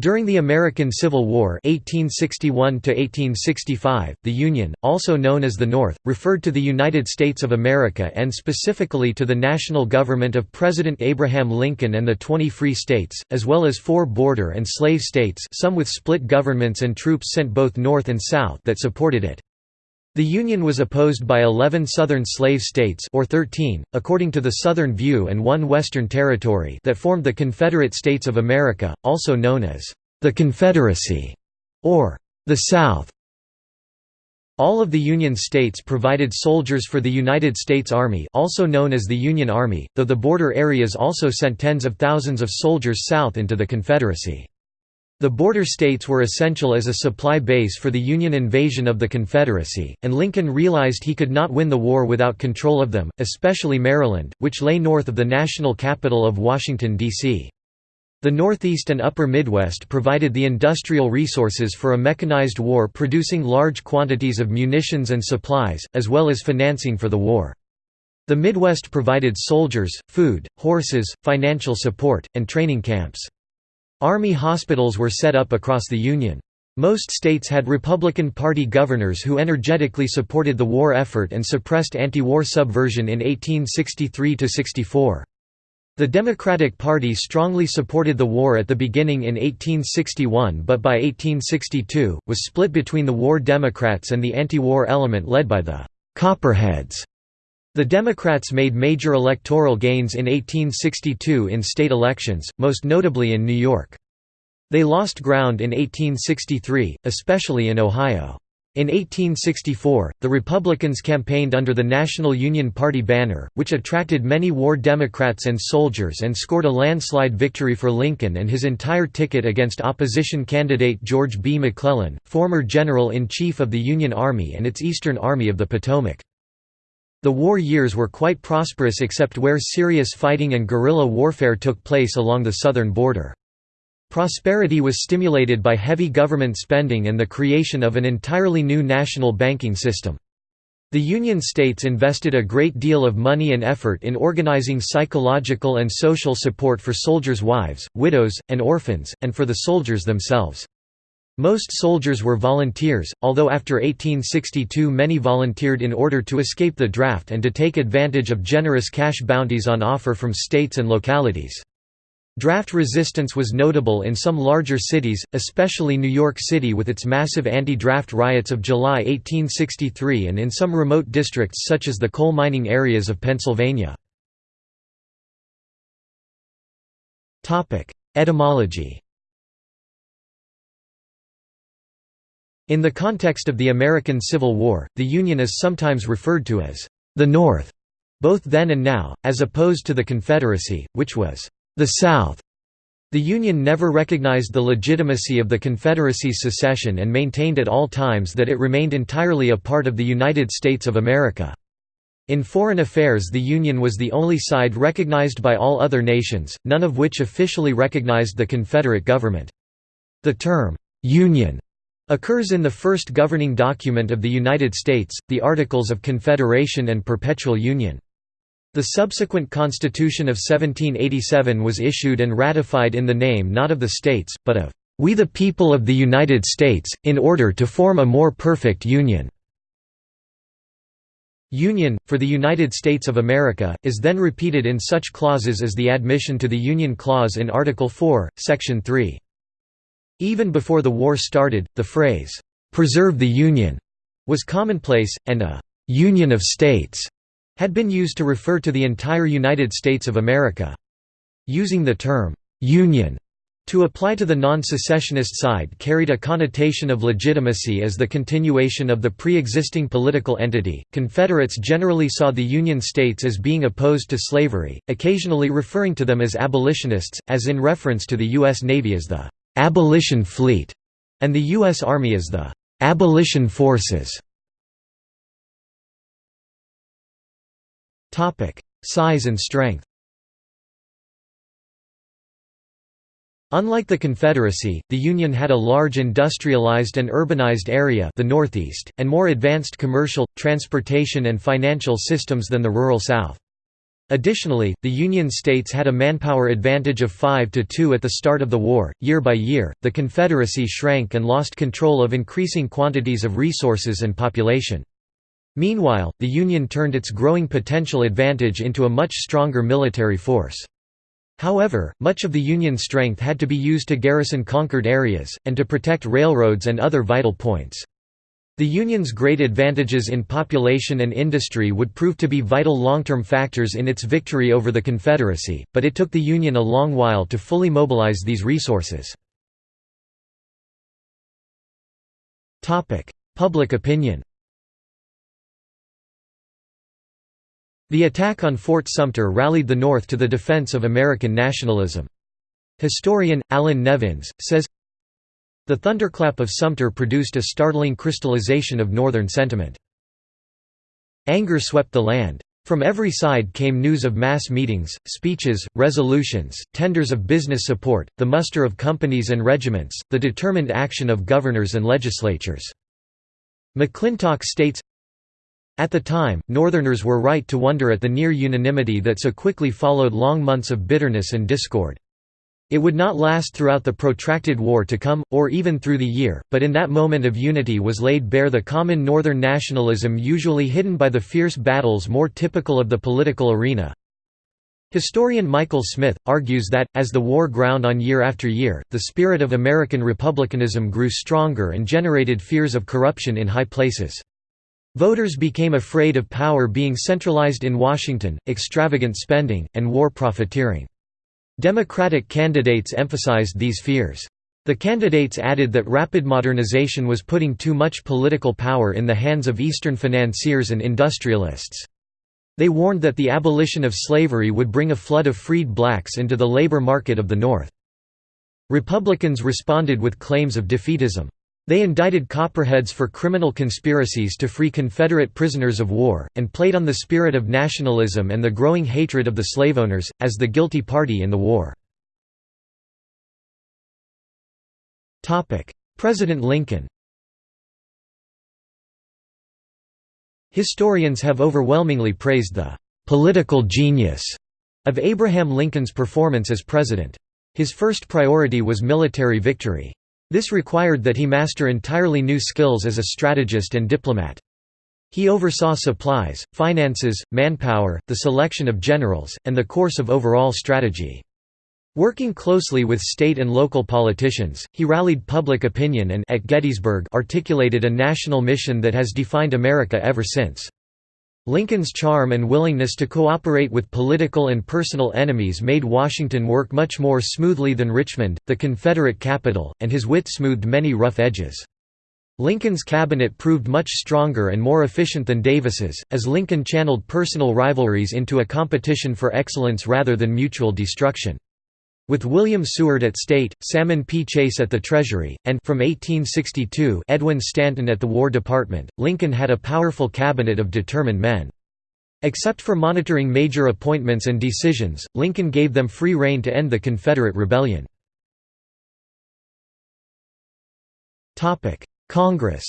During the American Civil War 1861 the Union, also known as the North, referred to the United States of America and specifically to the national government of President Abraham Lincoln and the 20 free states, as well as four border and slave states some with split governments and troops sent both north and south that supported it. The Union was opposed by 11 Southern slave states or 13, according to the Southern View and one Western Territory that formed the Confederate States of America, also known as the Confederacy or the South. All of the Union states provided soldiers for the United States Army also known as the Union Army, though the border areas also sent tens of thousands of soldiers south into the Confederacy. The border states were essential as a supply base for the Union invasion of the Confederacy, and Lincoln realized he could not win the war without control of them, especially Maryland, which lay north of the national capital of Washington, D.C. The Northeast and Upper Midwest provided the industrial resources for a mechanized war producing large quantities of munitions and supplies, as well as financing for the war. The Midwest provided soldiers, food, horses, financial support, and training camps. Army hospitals were set up across the Union. Most states had Republican Party governors who energetically supported the war effort and suppressed anti-war subversion in 1863–64. The Democratic Party strongly supported the war at the beginning in 1861 but by 1862, was split between the war Democrats and the anti-war element led by the «Copperheads». The Democrats made major electoral gains in 1862 in state elections, most notably in New York. They lost ground in 1863, especially in Ohio. In 1864, the Republicans campaigned under the National Union Party banner, which attracted many war Democrats and soldiers and scored a landslide victory for Lincoln and his entire ticket against opposition candidate George B. McClellan, former General-in-Chief of the Union Army and its Eastern Army of the Potomac. The war years were quite prosperous except where serious fighting and guerrilla warfare took place along the southern border. Prosperity was stimulated by heavy government spending and the creation of an entirely new national banking system. The Union states invested a great deal of money and effort in organizing psychological and social support for soldiers' wives, widows, and orphans, and for the soldiers themselves. Most soldiers were volunteers, although after 1862 many volunteered in order to escape the draft and to take advantage of generous cash bounties on offer from states and localities. Draft resistance was notable in some larger cities, especially New York City with its massive anti-draft riots of July 1863 and in some remote districts such as the coal mining areas of Pennsylvania. Etymology In the context of the American Civil War, the Union is sometimes referred to as the North, both then and now, as opposed to the Confederacy, which was the South. The Union never recognized the legitimacy of the Confederacy's secession and maintained at all times that it remained entirely a part of the United States of America. In foreign affairs the Union was the only side recognized by all other nations, none of which officially recognized the Confederate government. The term, "'Union' occurs in the first governing document of the United States, the Articles of Confederation and Perpetual Union. The subsequent Constitution of 1787 was issued and ratified in the name not of the states, but of "...we the people of the United States, in order to form a more perfect Union." Union, for the United States of America, is then repeated in such clauses as the admission to the Union Clause in Article 4, Section 3. Even before the war started, the phrase, "'Preserve the Union' was commonplace, and a «Union of States» had been used to refer to the entire United States of America. Using the term «Union» to apply to the non-secessionist side carried a connotation of legitimacy as the continuation of the pre-existing political entity. Confederates generally saw the Union states as being opposed to slavery, occasionally referring to them as abolitionists, as in reference to the U.S. Navy as the abolition fleet, and the U.S. Army as the abolition forces. Size and strength Unlike the Confederacy, the Union had a large industrialized and urbanized area the Northeast, and more advanced commercial, transportation and financial systems than the rural South. Additionally, the Union states had a manpower advantage of 5 to 2 at the start of the war. Year by year, the Confederacy shrank and lost control of increasing quantities of resources and population. Meanwhile, the Union turned its growing potential advantage into a much stronger military force. However, much of the Union strength had to be used to garrison conquered areas, and to protect railroads and other vital points. The Union's great advantages in population and industry would prove to be vital long-term factors in its victory over the Confederacy, but it took the Union a long while to fully mobilize these resources. Public opinion The attack on Fort Sumter rallied the North to the defense of American nationalism. Historian, Allan Nevins, says, The thunderclap of Sumter produced a startling crystallization of Northern sentiment. Anger swept the land. From every side came news of mass meetings, speeches, resolutions, tenders of business support, the muster of companies and regiments, the determined action of governors and legislatures. McClintock states, at the time, Northerners were right to wonder at the near unanimity that so quickly followed long months of bitterness and discord. It would not last throughout the protracted war to come, or even through the year, but in that moment of unity was laid bare the common Northern nationalism usually hidden by the fierce battles more typical of the political arena. Historian Michael Smith, argues that, as the war ground on year after year, the spirit of American republicanism grew stronger and generated fears of corruption in high places. Voters became afraid of power being centralized in Washington, extravagant spending, and war profiteering. Democratic candidates emphasized these fears. The candidates added that rapid modernization was putting too much political power in the hands of Eastern financiers and industrialists. They warned that the abolition of slavery would bring a flood of freed blacks into the labor market of the North. Republicans responded with claims of defeatism. They indicted Copperheads for criminal conspiracies to free Confederate prisoners of war, and played on the spirit of nationalism and the growing hatred of the slaveowners, as the guilty party in the war. President Lincoln Historians have overwhelmingly praised the «political genius» of Abraham Lincoln's performance as president. His first priority was military victory. This required that he master entirely new skills as a strategist and diplomat. He oversaw supplies, finances, manpower, the selection of generals, and the course of overall strategy. Working closely with state and local politicians, he rallied public opinion and at Gettysburg articulated a national mission that has defined America ever since. Lincoln's charm and willingness to cooperate with political and personal enemies made Washington work much more smoothly than Richmond, the Confederate capital, and his wit smoothed many rough edges. Lincoln's cabinet proved much stronger and more efficient than Davis's, as Lincoln channeled personal rivalries into a competition for excellence rather than mutual destruction. With William Seward at State, Salmon P. Chase at the Treasury, and from 1862 Edwin Stanton at the War Department, Lincoln had a powerful cabinet of determined men. Except for monitoring major appointments and decisions, Lincoln gave them free rein to end the Confederate rebellion. Congress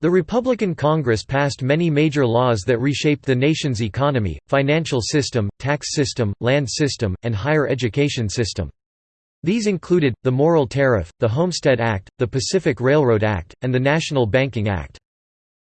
The Republican Congress passed many major laws that reshaped the nation's economy, financial system, tax system, land system, and higher education system. These included, the Morrill Tariff, the Homestead Act, the Pacific Railroad Act, and the National Banking Act.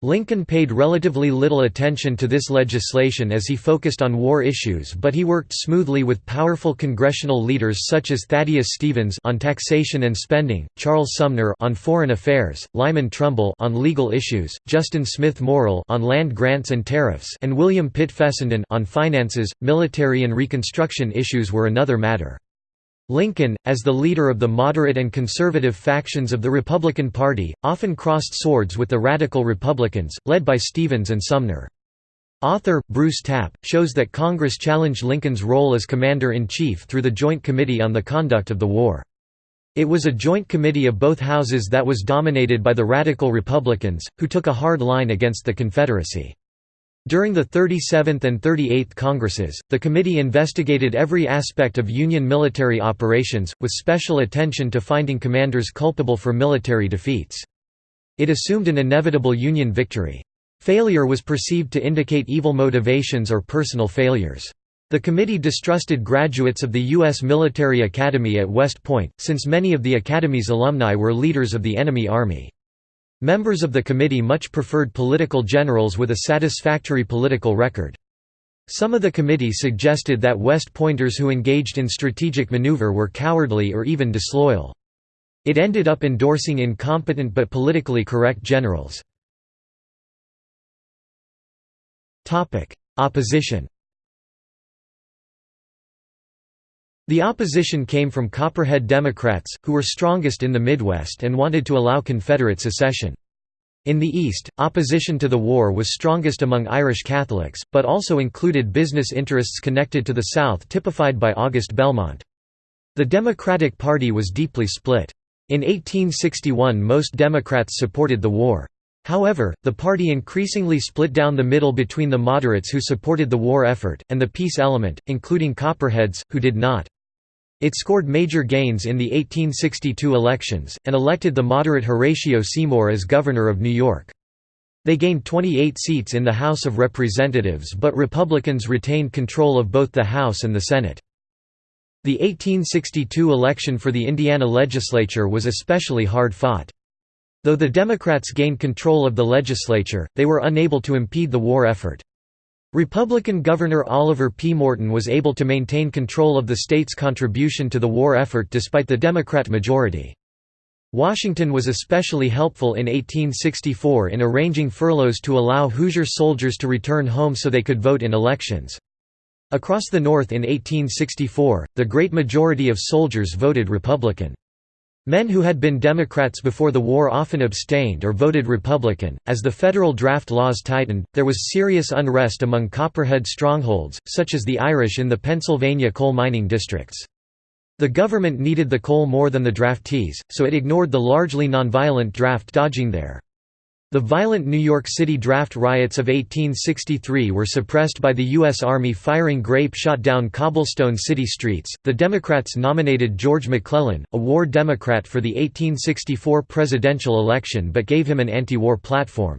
Lincoln paid relatively little attention to this legislation as he focused on war issues but he worked smoothly with powerful congressional leaders such as Thaddeus Stevens on taxation and spending, Charles Sumner on foreign affairs, Lyman Trumbull on legal issues, Justin Smith Morrill on land grants and tariffs and William Pitt Fessenden on finances, military and reconstruction issues were another matter. Lincoln, as the leader of the moderate and conservative factions of the Republican Party, often crossed swords with the Radical Republicans, led by Stevens and Sumner. Author, Bruce Tap, shows that Congress challenged Lincoln's role as Commander-in-Chief through the Joint Committee on the Conduct of the War. It was a joint committee of both houses that was dominated by the Radical Republicans, who took a hard line against the Confederacy. During the 37th and 38th Congresses, the committee investigated every aspect of Union military operations, with special attention to finding commanders culpable for military defeats. It assumed an inevitable Union victory. Failure was perceived to indicate evil motivations or personal failures. The committee distrusted graduates of the U.S. Military Academy at West Point, since many of the academy's alumni were leaders of the enemy army. Members of the committee much preferred political generals with a satisfactory political record. Some of the committee suggested that West Pointers who engaged in strategic maneuver were cowardly or even disloyal. It ended up endorsing incompetent but politically correct generals. Opposition The opposition came from Copperhead Democrats, who were strongest in the Midwest and wanted to allow Confederate secession. In the East, opposition to the war was strongest among Irish Catholics, but also included business interests connected to the South typified by August Belmont. The Democratic Party was deeply split. In 1861 most Democrats supported the war. However, the party increasingly split down the middle between the moderates who supported the war effort, and the peace element, including Copperheads, who did not. It scored major gains in the 1862 elections, and elected the moderate Horatio Seymour as governor of New York. They gained 28 seats in the House of Representatives but Republicans retained control of both the House and the Senate. The 1862 election for the Indiana legislature was especially hard fought. Though the Democrats gained control of the legislature, they were unable to impede the war effort. Republican Governor Oliver P. Morton was able to maintain control of the state's contribution to the war effort despite the Democrat majority. Washington was especially helpful in 1864 in arranging furloughs to allow Hoosier soldiers to return home so they could vote in elections. Across the North in 1864, the great majority of soldiers voted Republican. Men who had been Democrats before the war often abstained or voted Republican. As the federal draft laws tightened, there was serious unrest among Copperhead strongholds, such as the Irish in the Pennsylvania coal mining districts. The government needed the coal more than the draftees, so it ignored the largely nonviolent draft dodging there. The violent New York City draft riots of 1863 were suppressed by the U.S. Army firing grape shot down cobblestone city streets. The Democrats nominated George McClellan, a war Democrat, for the 1864 presidential election but gave him an anti war platform.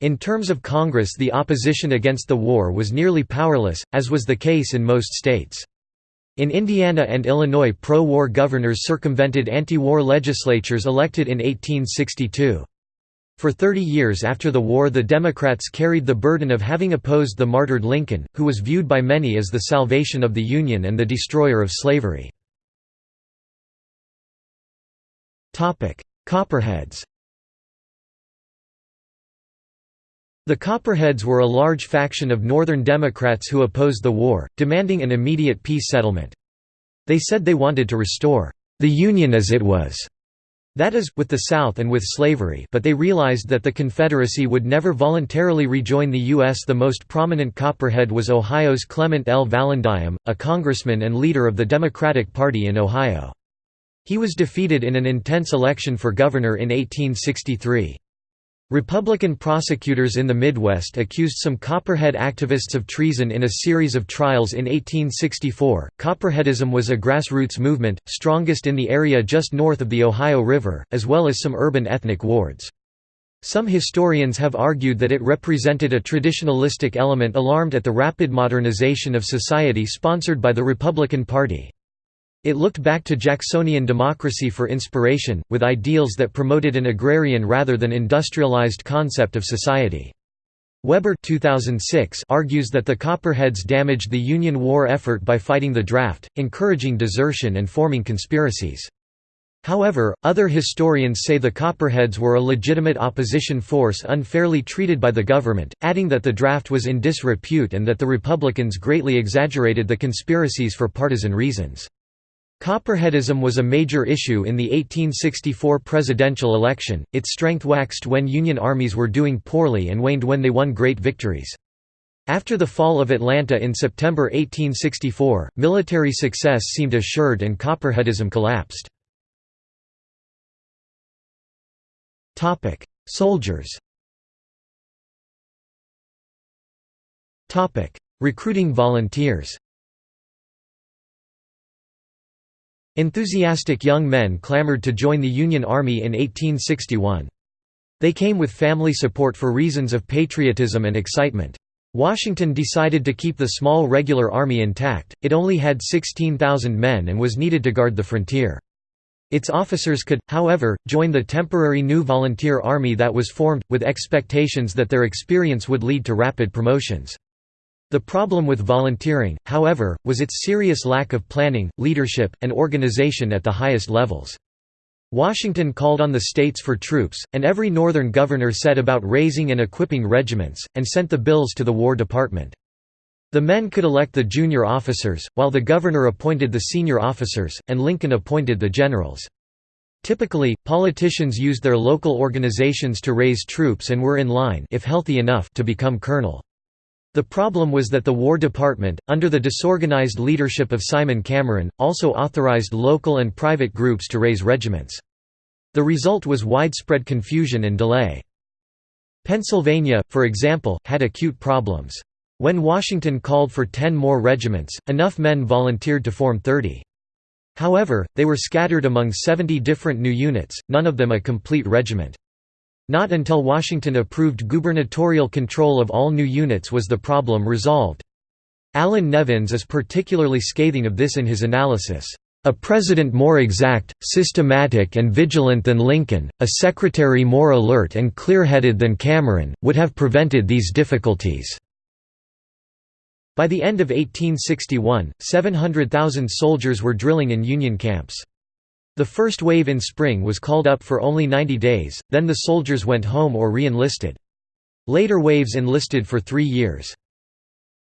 In terms of Congress, the opposition against the war was nearly powerless, as was the case in most states. In Indiana and Illinois, pro war governors circumvented anti war legislatures elected in 1862. For 30 years after the war the Democrats carried the burden of having opposed the martyred Lincoln, who was viewed by many as the salvation of the Union and the destroyer of slavery. Copperheads The Copperheads were a large faction of Northern Democrats who opposed the war, demanding an immediate peace settlement. They said they wanted to restore the Union as it was, that is, with the South and with slavery but they realized that the Confederacy would never voluntarily rejoin the U.S. The most prominent Copperhead was Ohio's Clement L. Vallandigham, a congressman and leader of the Democratic Party in Ohio. He was defeated in an intense election for governor in 1863. Republican prosecutors in the Midwest accused some Copperhead activists of treason in a series of trials in 1864. Copperheadism was a grassroots movement, strongest in the area just north of the Ohio River, as well as some urban ethnic wards. Some historians have argued that it represented a traditionalistic element alarmed at the rapid modernization of society sponsored by the Republican Party. It looked back to Jacksonian democracy for inspiration, with ideals that promoted an agrarian rather than industrialized concept of society. Weber 2006 argues that the Copperheads damaged the Union war effort by fighting the draft, encouraging desertion and forming conspiracies. However, other historians say the Copperheads were a legitimate opposition force unfairly treated by the government, adding that the draft was in disrepute and that the Republicans greatly exaggerated the conspiracies for partisan reasons. Copperheadism was a major issue in the 1864 presidential election, its strength waxed when Union armies were doing poorly and waned when they won great victories. After the fall of Atlanta in September 1864, military success seemed assured and Copperheadism collapsed. Soldiers Recruiting volunteers Enthusiastic young men clamored to join the Union Army in 1861. They came with family support for reasons of patriotism and excitement. Washington decided to keep the small regular army intact, it only had 16,000 men and was needed to guard the frontier. Its officers could, however, join the temporary new volunteer army that was formed, with expectations that their experience would lead to rapid promotions. The problem with volunteering, however, was its serious lack of planning, leadership, and organization at the highest levels. Washington called on the states for troops, and every Northern governor set about raising and equipping regiments, and sent the bills to the War Department. The men could elect the junior officers, while the governor appointed the senior officers, and Lincoln appointed the generals. Typically, politicians used their local organizations to raise troops and were in line if healthy enough to become colonel. The problem was that the War Department, under the disorganized leadership of Simon Cameron, also authorized local and private groups to raise regiments. The result was widespread confusion and delay. Pennsylvania, for example, had acute problems. When Washington called for ten more regiments, enough men volunteered to form 30. However, they were scattered among 70 different new units, none of them a complete regiment. Not until Washington approved gubernatorial control of all new units was the problem resolved. Allan Nevins is particularly scathing of this in his analysis. A president more exact, systematic and vigilant than Lincoln, a secretary more alert and clear-headed than Cameron, would have prevented these difficulties." By the end of 1861, 700,000 soldiers were drilling in Union camps. The first wave in spring was called up for only 90 days, then the soldiers went home or re-enlisted. Later waves enlisted for three years.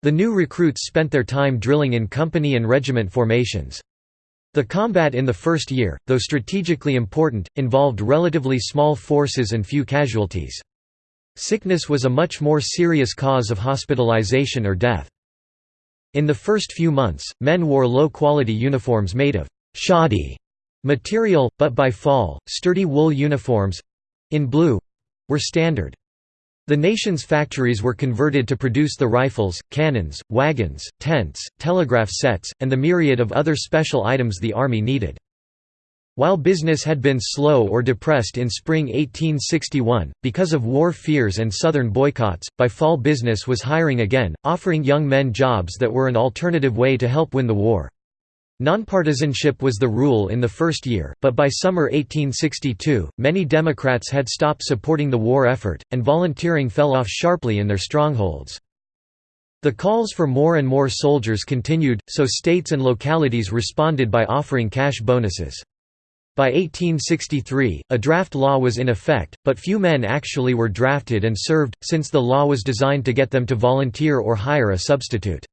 The new recruits spent their time drilling in company and regiment formations. The combat in the first year, though strategically important, involved relatively small forces and few casualties. Sickness was a much more serious cause of hospitalization or death. In the first few months, men wore low-quality uniforms made of shoddy material, but by fall, sturdy wool uniforms—in blue—were standard. The nation's factories were converted to produce the rifles, cannons, wagons, tents, telegraph sets, and the myriad of other special items the Army needed. While business had been slow or depressed in spring 1861, because of war fears and Southern boycotts, by fall business was hiring again, offering young men jobs that were an alternative way to help win the war. Nonpartisanship was the rule in the first year, but by summer 1862, many Democrats had stopped supporting the war effort, and volunteering fell off sharply in their strongholds. The calls for more and more soldiers continued, so states and localities responded by offering cash bonuses. By 1863, a draft law was in effect, but few men actually were drafted and served, since the law was designed to get them to volunteer or hire a substitute.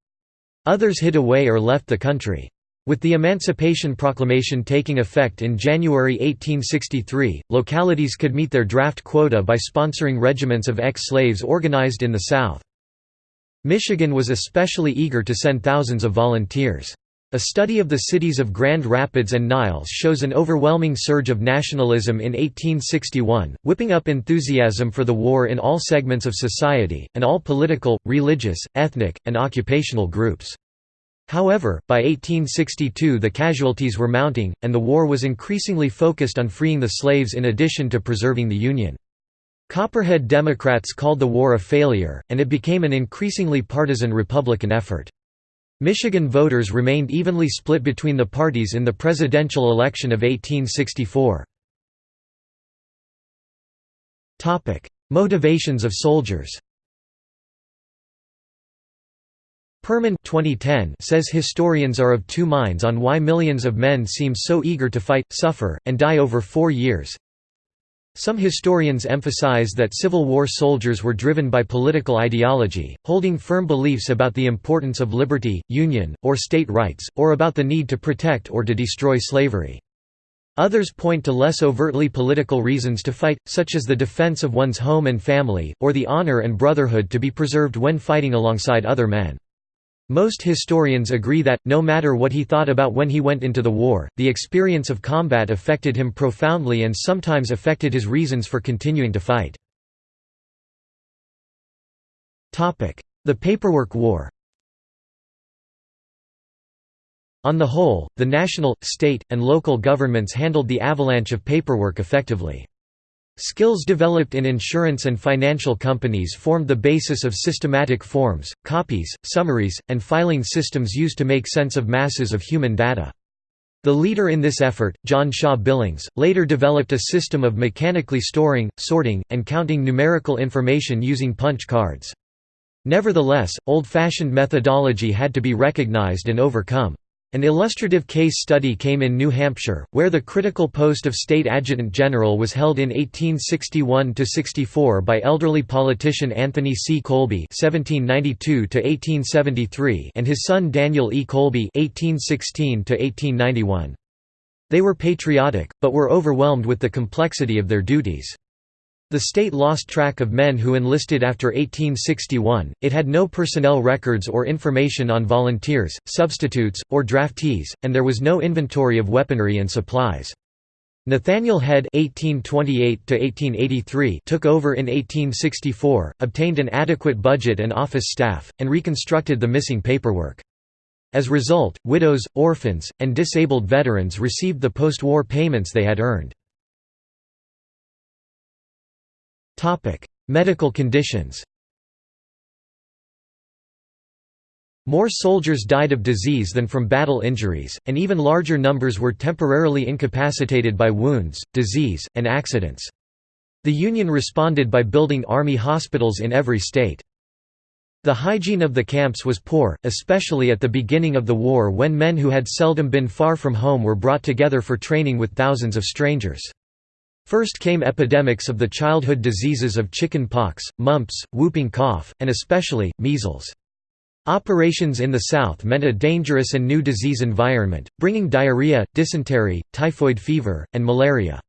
Others hid away or left the country. With the Emancipation Proclamation taking effect in January 1863, localities could meet their draft quota by sponsoring regiments of ex-slaves organized in the South. Michigan was especially eager to send thousands of volunteers. A study of the cities of Grand Rapids and Niles shows an overwhelming surge of nationalism in 1861, whipping up enthusiasm for the war in all segments of society, and all political, religious, ethnic, and occupational groups. However, by 1862 the casualties were mounting, and the war was increasingly focused on freeing the slaves in addition to preserving the Union. Copperhead Democrats called the war a failure, and it became an increasingly partisan Republican effort. Michigan voters remained evenly split between the parties in the presidential election of 1864. Motivations of soldiers Perman 2010 says historians are of two minds on why millions of men seem so eager to fight, suffer, and die over four years. Some historians emphasize that Civil War soldiers were driven by political ideology, holding firm beliefs about the importance of liberty, union, or state rights, or about the need to protect or to destroy slavery. Others point to less overtly political reasons to fight, such as the defense of one's home and family, or the honor and brotherhood to be preserved when fighting alongside other men. Most historians agree that, no matter what he thought about when he went into the war, the experience of combat affected him profoundly and sometimes affected his reasons for continuing to fight. The Paperwork War On the whole, the national, state, and local governments handled the avalanche of paperwork effectively. Skills developed in insurance and financial companies formed the basis of systematic forms, copies, summaries, and filing systems used to make sense of masses of human data. The leader in this effort, John Shaw Billings, later developed a system of mechanically storing, sorting, and counting numerical information using punch cards. Nevertheless, old-fashioned methodology had to be recognized and overcome. An illustrative case study came in New Hampshire, where the critical post of state adjutant general was held in 1861–64 by elderly politician Anthony C. Colby (1792–1873) and his son Daniel E. Colby (1816–1891). They were patriotic, but were overwhelmed with the complexity of their duties. The state lost track of men who enlisted after 1861, it had no personnel records or information on volunteers, substitutes, or draftees, and there was no inventory of weaponry and supplies. Nathaniel Head (1828–1883) took over in 1864, obtained an adequate budget and office staff, and reconstructed the missing paperwork. As a result, widows, orphans, and disabled veterans received the post-war payments they had earned. Topic: Medical conditions. More soldiers died of disease than from battle injuries, and even larger numbers were temporarily incapacitated by wounds, disease, and accidents. The Union responded by building army hospitals in every state. The hygiene of the camps was poor, especially at the beginning of the war when men who had seldom been far from home were brought together for training with thousands of strangers. First came epidemics of the childhood diseases of chicken pox, mumps, whooping cough, and especially, measles. Operations in the South meant a dangerous and new disease environment, bringing diarrhea, dysentery, typhoid fever, and malaria.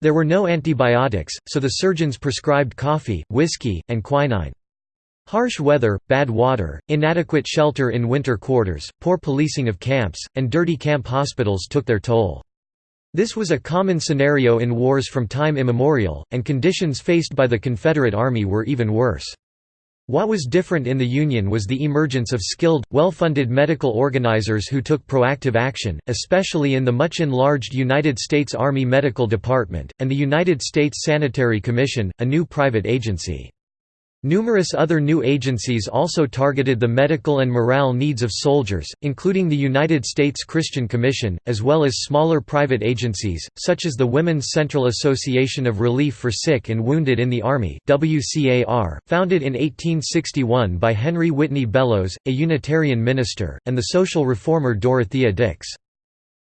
There were no antibiotics, so the surgeons prescribed coffee, whiskey, and quinine. Harsh weather, bad water, inadequate shelter in winter quarters, poor policing of camps, and dirty camp hospitals took their toll. This was a common scenario in wars from time immemorial, and conditions faced by the Confederate Army were even worse. What was different in the Union was the emergence of skilled, well-funded medical organizers who took proactive action, especially in the much enlarged United States Army Medical Department, and the United States Sanitary Commission, a new private agency. Numerous other new agencies also targeted the medical and morale needs of soldiers, including the United States Christian Commission, as well as smaller private agencies, such as the Women's Central Association of Relief for Sick and Wounded in the Army founded in 1861 by Henry Whitney Bellows, a Unitarian minister, and the social reformer Dorothea Dix.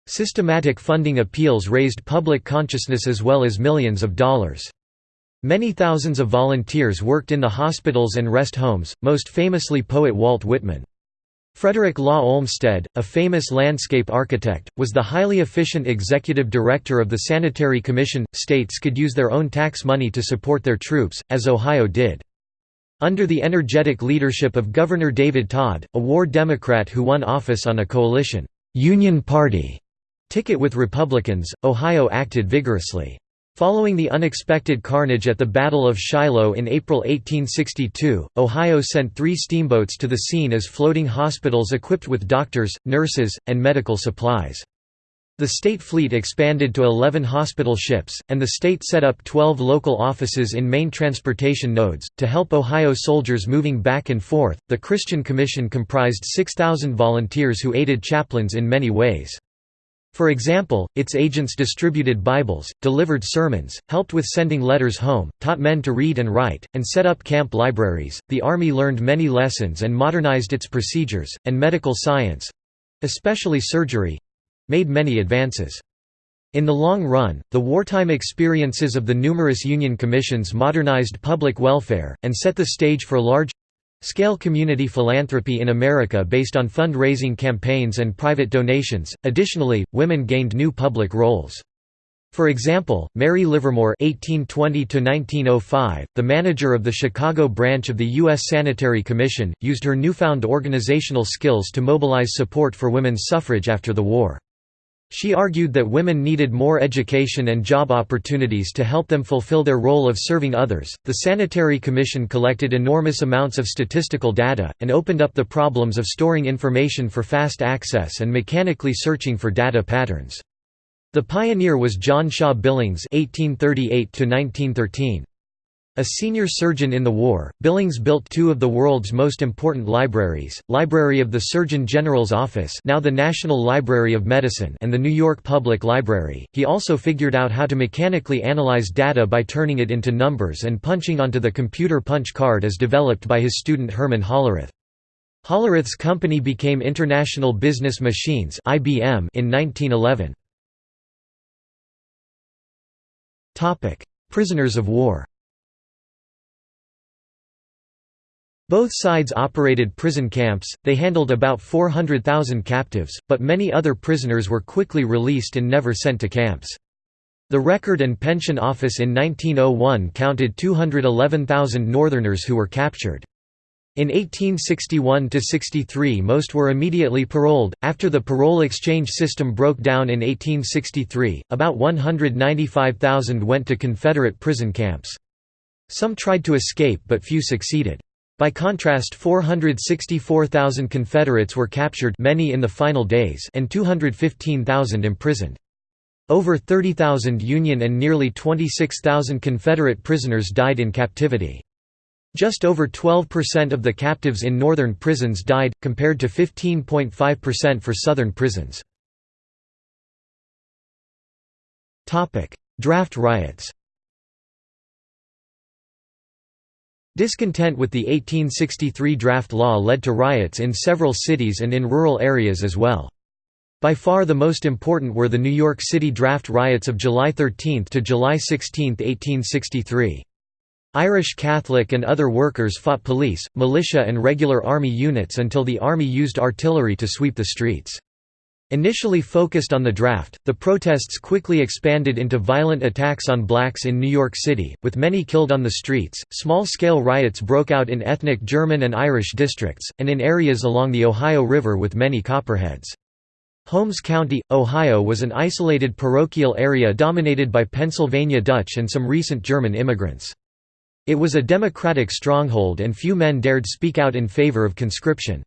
Systematic funding appeals raised public consciousness as well as millions of dollars. Many thousands of volunteers worked in the hospitals and rest homes, most famously poet Walt Whitman. Frederick Law Olmsted, a famous landscape architect, was the highly efficient executive director of the Sanitary Commission. States could use their own tax money to support their troops, as Ohio did. Under the energetic leadership of Governor David Tod, a war Democrat who won office on a coalition Union Party ticket with Republicans, Ohio acted vigorously. Following the unexpected carnage at the Battle of Shiloh in April 1862, Ohio sent three steamboats to the scene as floating hospitals equipped with doctors, nurses, and medical supplies. The state fleet expanded to 11 hospital ships, and the state set up 12 local offices in main transportation nodes. To help Ohio soldiers moving back and forth, the Christian Commission comprised 6,000 volunteers who aided chaplains in many ways. For example, its agents distributed Bibles, delivered sermons, helped with sending letters home, taught men to read and write, and set up camp libraries. The Army learned many lessons and modernized its procedures, and medical science especially surgery made many advances. In the long run, the wartime experiences of the numerous Union commissions modernized public welfare, and set the stage for large Scale community philanthropy in America based on fund-raising campaigns and private donations. Additionally, women gained new public roles. For example, Mary Livermore (1820–1905), the manager of the Chicago branch of the U.S. Sanitary Commission, used her newfound organizational skills to mobilize support for women's suffrage after the war. She argued that women needed more education and job opportunities to help them fulfill their role of serving others. The Sanitary Commission collected enormous amounts of statistical data, and opened up the problems of storing information for fast access and mechanically searching for data patterns. The pioneer was John Shaw Billings (1838–1913). A senior surgeon in the war, Billings built two of the world's most important libraries, Library of the Surgeon General's Office now the National Library of Medicine and the New York Public Library. He also figured out how to mechanically analyze data by turning it into numbers and punching onto the computer punch card as developed by his student Herman Hollerith. Hollerith's company became International Business Machines (IBM) in 1911. Topic: Prisoners of war. Both sides operated prison camps, they handled about 400,000 captives, but many other prisoners were quickly released and never sent to camps. The Record and Pension Office in 1901 counted 211,000 Northerners who were captured. In 1861–63 most were immediately paroled. After the parole exchange system broke down in 1863, about 195,000 went to Confederate prison camps. Some tried to escape but few succeeded. By contrast 464,000 Confederates were captured many in the final days and 215,000 imprisoned. Over 30,000 Union and nearly 26,000 Confederate prisoners died in captivity. Just over 12% of the captives in northern prisons died, compared to 15.5% for southern prisons. Draft riots Discontent with the 1863 draft law led to riots in several cities and in rural areas as well. By far the most important were the New York City draft riots of July 13 to July 16, 1863. Irish Catholic and other workers fought police, militia and regular army units until the army used artillery to sweep the streets. Initially focused on the draft, the protests quickly expanded into violent attacks on blacks in New York City, with many killed on the streets. Small scale riots broke out in ethnic German and Irish districts, and in areas along the Ohio River with many Copperheads. Holmes County, Ohio was an isolated parochial area dominated by Pennsylvania Dutch and some recent German immigrants. It was a Democratic stronghold and few men dared speak out in favor of conscription.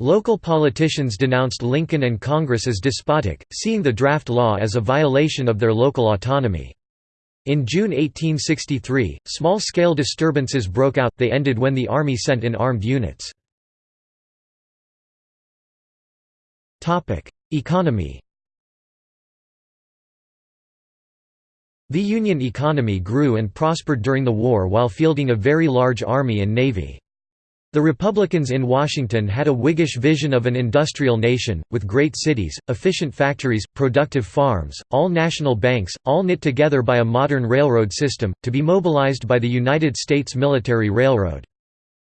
Local politicians denounced Lincoln and Congress as despotic, seeing the draft law as a violation of their local autonomy. In June 1863, small-scale disturbances broke out, they ended when the Army sent in armed units. Economy The Union economy grew and prospered during the war while fielding a very large army and navy. The Republicans in Washington had a Whiggish vision of an industrial nation, with great cities, efficient factories, productive farms, all national banks, all knit together by a modern railroad system, to be mobilized by the United States Military Railroad.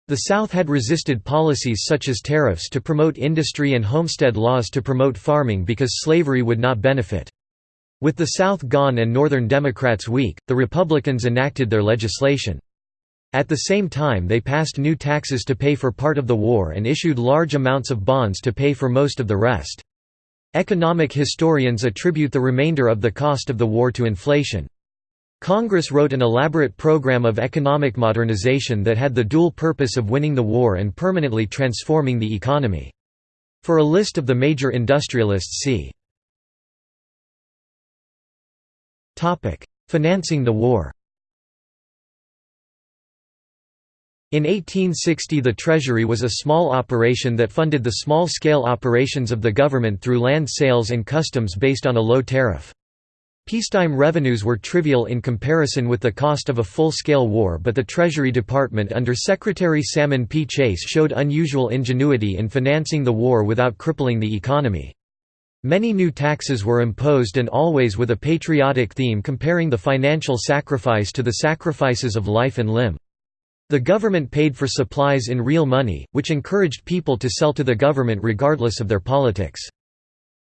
The South had resisted policies such as tariffs to promote industry and homestead laws to promote farming because slavery would not benefit. With the South gone and Northern Democrats weak, the Republicans enacted their legislation. At the same time they passed new taxes to pay for part of the war and issued large amounts of bonds to pay for most of the rest. Economic historians attribute the remainder of the cost of the war to inflation. Congress wrote an elaborate program of economic modernization that had the dual purpose of winning the war and permanently transforming the economy. For a list of the major industrialists see Financing the war In 1860 the Treasury was a small operation that funded the small-scale operations of the government through land sales and customs based on a low tariff. Peacetime revenues were trivial in comparison with the cost of a full-scale war but the Treasury Department under Secretary Salmon P. Chase showed unusual ingenuity in financing the war without crippling the economy. Many new taxes were imposed and always with a patriotic theme comparing the financial sacrifice to the sacrifices of life and limb. The government paid for supplies in real money, which encouraged people to sell to the government regardless of their politics.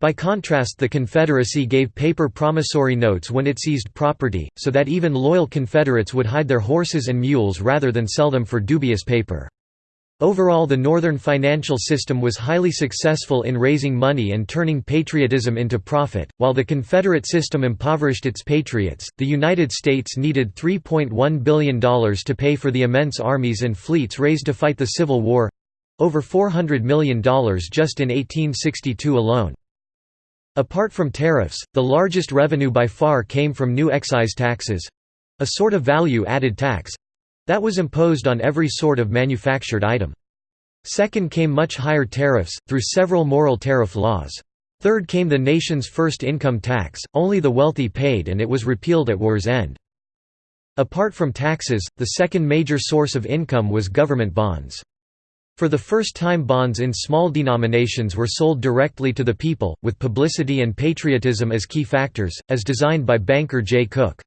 By contrast the Confederacy gave paper promissory notes when it seized property, so that even loyal Confederates would hide their horses and mules rather than sell them for dubious paper. Overall the Northern financial system was highly successful in raising money and turning patriotism into profit, while the Confederate system impoverished its patriots. The United States needed $3.1 billion to pay for the immense armies and fleets raised to fight the Civil War over $400 million just in 1862 alone. Apart from tariffs, the largest revenue by far came from new excise taxes—a sort of value-added tax—that was imposed on every sort of manufactured item. Second came much higher tariffs, through several Morrill tariff laws. Third came the nation's first income tax, only the wealthy paid and it was repealed at war's end. Apart from taxes, the second major source of income was government bonds. For the first time bonds in small denominations were sold directly to the people, with publicity and patriotism as key factors, as designed by banker Jay Cooke.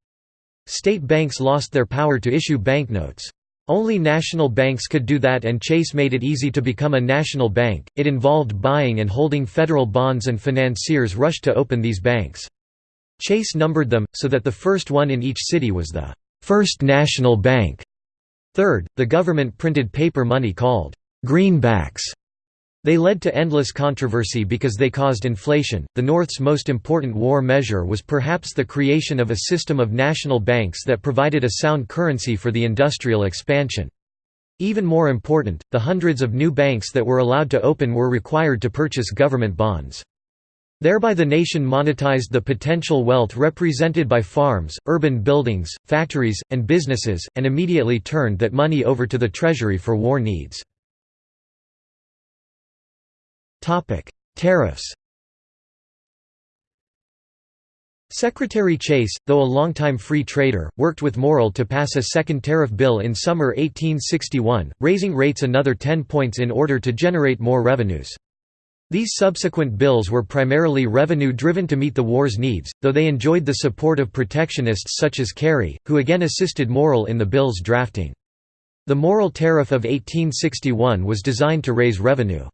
State banks lost their power to issue banknotes. Only national banks could do that and Chase made it easy to become a national bank. It involved buying and holding federal bonds and financiers rushed to open these banks. Chase numbered them, so that the first one in each city was the First National Bank. Third, the government printed paper money called greenbacks. They led to endless controversy because they caused inflation. The North's most important war measure was perhaps the creation of a system of national banks that provided a sound currency for the industrial expansion. Even more important, the hundreds of new banks that were allowed to open were required to purchase government bonds. Thereby the nation monetized the potential wealth represented by farms, urban buildings, factories, and businesses, and immediately turned that money over to the treasury for war needs. Tariffs Secretary Chase, though a longtime free trader, worked with Morrill to pass a second tariff bill in summer 1861, raising rates another 10 points in order to generate more revenues. These subsequent bills were primarily revenue-driven to meet the war's needs, though they enjoyed the support of protectionists such as Carey, who again assisted Morrill in the bill's drafting. The Morrill Tariff of 1861 was designed to raise revenue.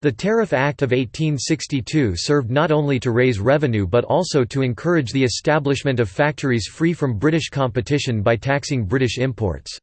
The Tariff Act of 1862 served not only to raise revenue but also to encourage the establishment of factories free from British competition by taxing British imports.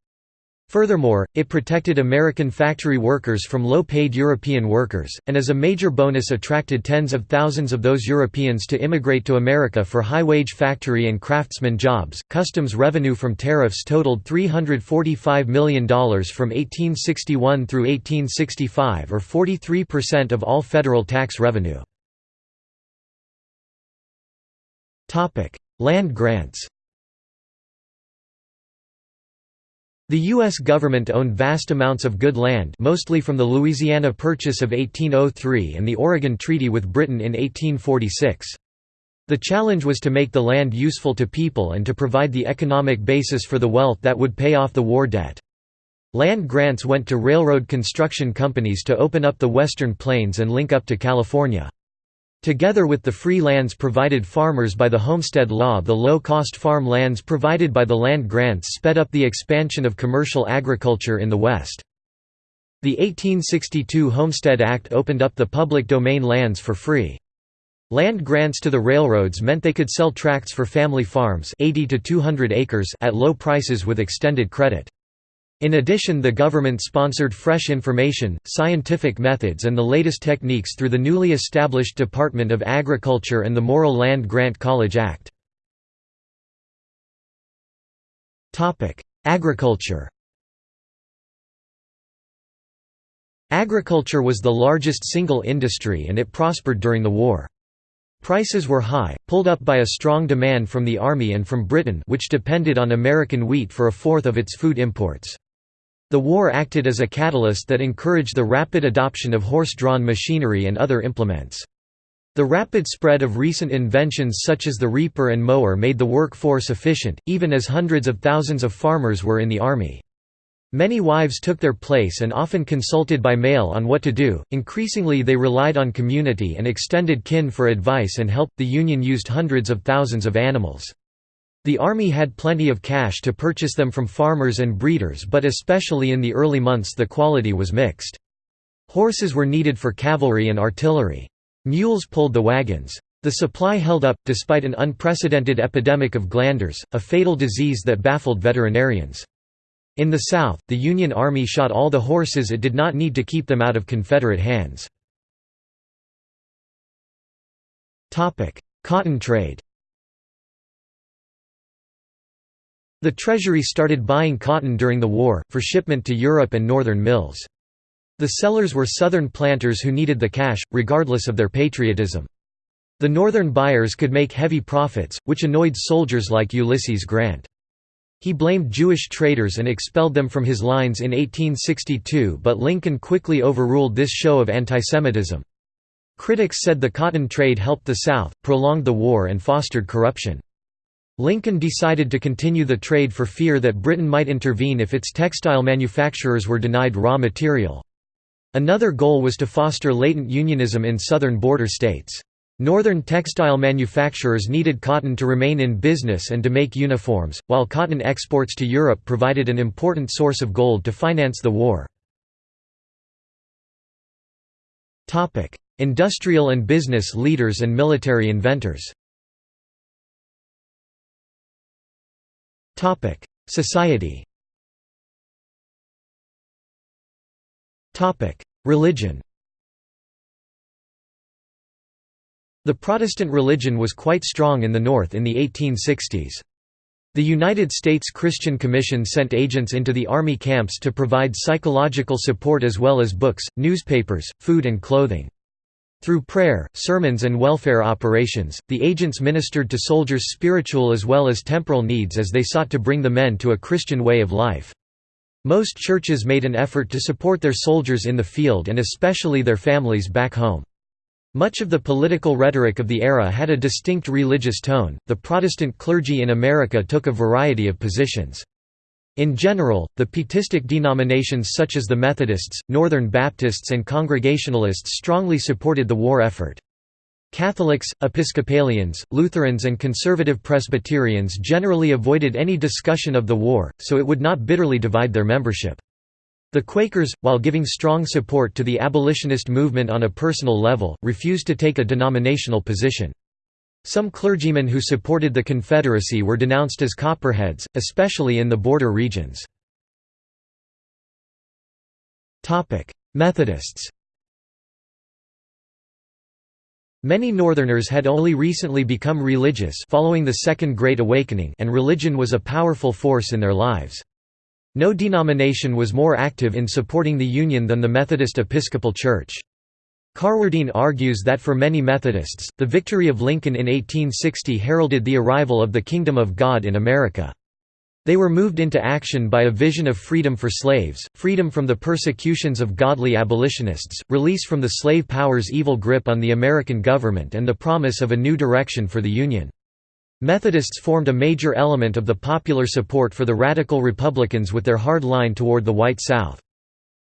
Furthermore, it protected American factory workers from low-paid European workers, and as a major bonus attracted tens of thousands of those Europeans to immigrate to America for high-wage factory and craftsman jobs. Customs revenue from tariffs totaled $345 million from 1861 through 1865 or 43% of all federal tax revenue. Land grants The U.S. government owned vast amounts of good land mostly from the Louisiana Purchase of 1803 and the Oregon Treaty with Britain in 1846. The challenge was to make the land useful to people and to provide the economic basis for the wealth that would pay off the war debt. Land grants went to railroad construction companies to open up the western plains and link up to California. Together with the free lands provided farmers by the Homestead Law the low-cost farm lands provided by the land grants sped up the expansion of commercial agriculture in the West. The 1862 Homestead Act opened up the public domain lands for free. Land grants to the railroads meant they could sell tracts for family farms 80 to 200 acres at low prices with extended credit. In addition the government sponsored fresh information, scientific methods and the latest techniques through the newly established Department of Agriculture and the Morrill Land Grant College Act. Agriculture Agriculture was the largest single industry and it prospered during the war. Prices were high, pulled up by a strong demand from the Army and from Britain which depended on American wheat for a fourth of its food imports. The war acted as a catalyst that encouraged the rapid adoption of horse-drawn machinery and other implements. The rapid spread of recent inventions such as the reaper and mower made the workforce efficient, even as hundreds of thousands of farmers were in the army. Many wives took their place and often consulted by mail on what to do. Increasingly, they relied on community and extended kin for advice and help. The Union used hundreds of thousands of animals. The army had plenty of cash to purchase them from farmers and breeders but especially in the early months the quality was mixed. Horses were needed for cavalry and artillery. Mules pulled the wagons. The supply held up, despite an unprecedented epidemic of glanders, a fatal disease that baffled veterinarians. In the South, the Union Army shot all the horses it did not need to keep them out of Confederate hands. Cotton trade The Treasury started buying cotton during the war, for shipment to Europe and northern mills. The sellers were Southern planters who needed the cash, regardless of their patriotism. The northern buyers could make heavy profits, which annoyed soldiers like Ulysses Grant. He blamed Jewish traders and expelled them from his lines in 1862 but Lincoln quickly overruled this show of antisemitism. Critics said the cotton trade helped the South, prolonged the war and fostered corruption. Lincoln decided to continue the trade for fear that Britain might intervene if its textile manufacturers were denied raw material. Another goal was to foster latent unionism in southern border states. Northern textile manufacturers needed cotton to remain in business and to make uniforms, while cotton exports to Europe provided an important source of gold to finance the war. Industrial and business leaders and military inventors Society Topic: Religion The Protestant religion was quite strong in the North in the 1860s. The United States Christian Commission sent agents into the army camps to provide psychological support as well as books, newspapers, food and clothing. Through prayer, sermons and welfare operations, the agents ministered to soldiers' spiritual as well as temporal needs as they sought to bring the men to a Christian way of life. Most churches made an effort to support their soldiers in the field and especially their families back home. Much of the political rhetoric of the era had a distinct religious tone. The Protestant clergy in America took a variety of positions. In general, the Pietistic denominations such as the Methodists, Northern Baptists, and Congregationalists strongly supported the war effort. Catholics, Episcopalians, Lutherans, and conservative Presbyterians generally avoided any discussion of the war, so it would not bitterly divide their membership. The Quakers, while giving strong support to the abolitionist movement on a personal level, refused to take a denominational position. Some clergymen who supported the Confederacy were denounced as Copperheads, especially in the border regions. Methodists Many Northerners had only recently become religious following the Second Great Awakening and religion was a powerful force in their lives. No denomination was more active in supporting the Union than the Methodist Episcopal Church. Carwardine argues that for many Methodists, the victory of Lincoln in 1860 heralded the arrival of the Kingdom of God in America. They were moved into action by a vision of freedom for slaves, freedom from the persecutions of godly abolitionists, release from the slave power's evil grip on the American government and the promise of a new direction for the Union. Methodists formed a major element of the popular support for the radical Republicans with their hard line toward the White South.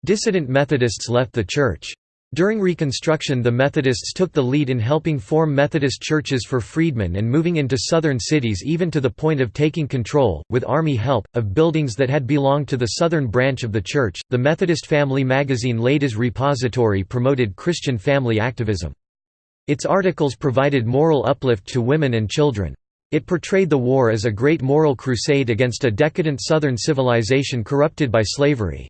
Dissident Methodists left the church. During Reconstruction the Methodists took the lead in helping form Methodist churches for freedmen and moving into southern cities even to the point of taking control, with Army help, of buildings that had belonged to the southern branch of the church. The Methodist Family magazine Ladies Repository promoted Christian family activism. Its articles provided moral uplift to women and children. It portrayed the war as a great moral crusade against a decadent Southern civilization corrupted by slavery.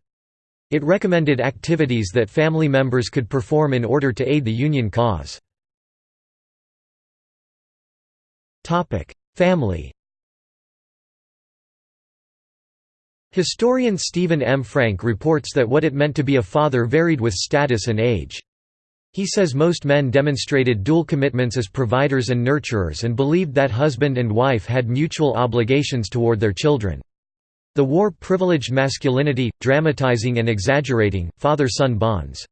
It recommended activities that family members could perform in order to aid the Union cause. Family Historian Stephen M. Frank reports that what it meant to be a father varied with status and age. He says most men demonstrated dual commitments as providers and nurturers and believed that husband and wife had mutual obligations toward their children. The war privileged masculinity, dramatizing and exaggerating, father-son bonds.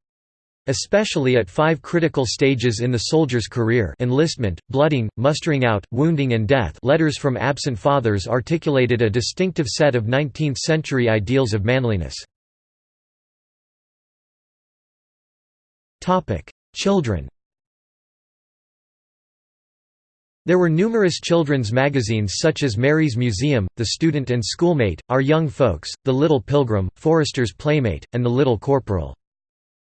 Especially at five critical stages in the soldier's career enlistment, blooding, mustering out, wounding and death letters from absent fathers articulated a distinctive set of 19th-century ideals of manliness. Children There were numerous children's magazines such as Merry's Museum, The Student and Schoolmate, Our Young Folks, The Little Pilgrim, Forester's Playmate, and The Little Corporal.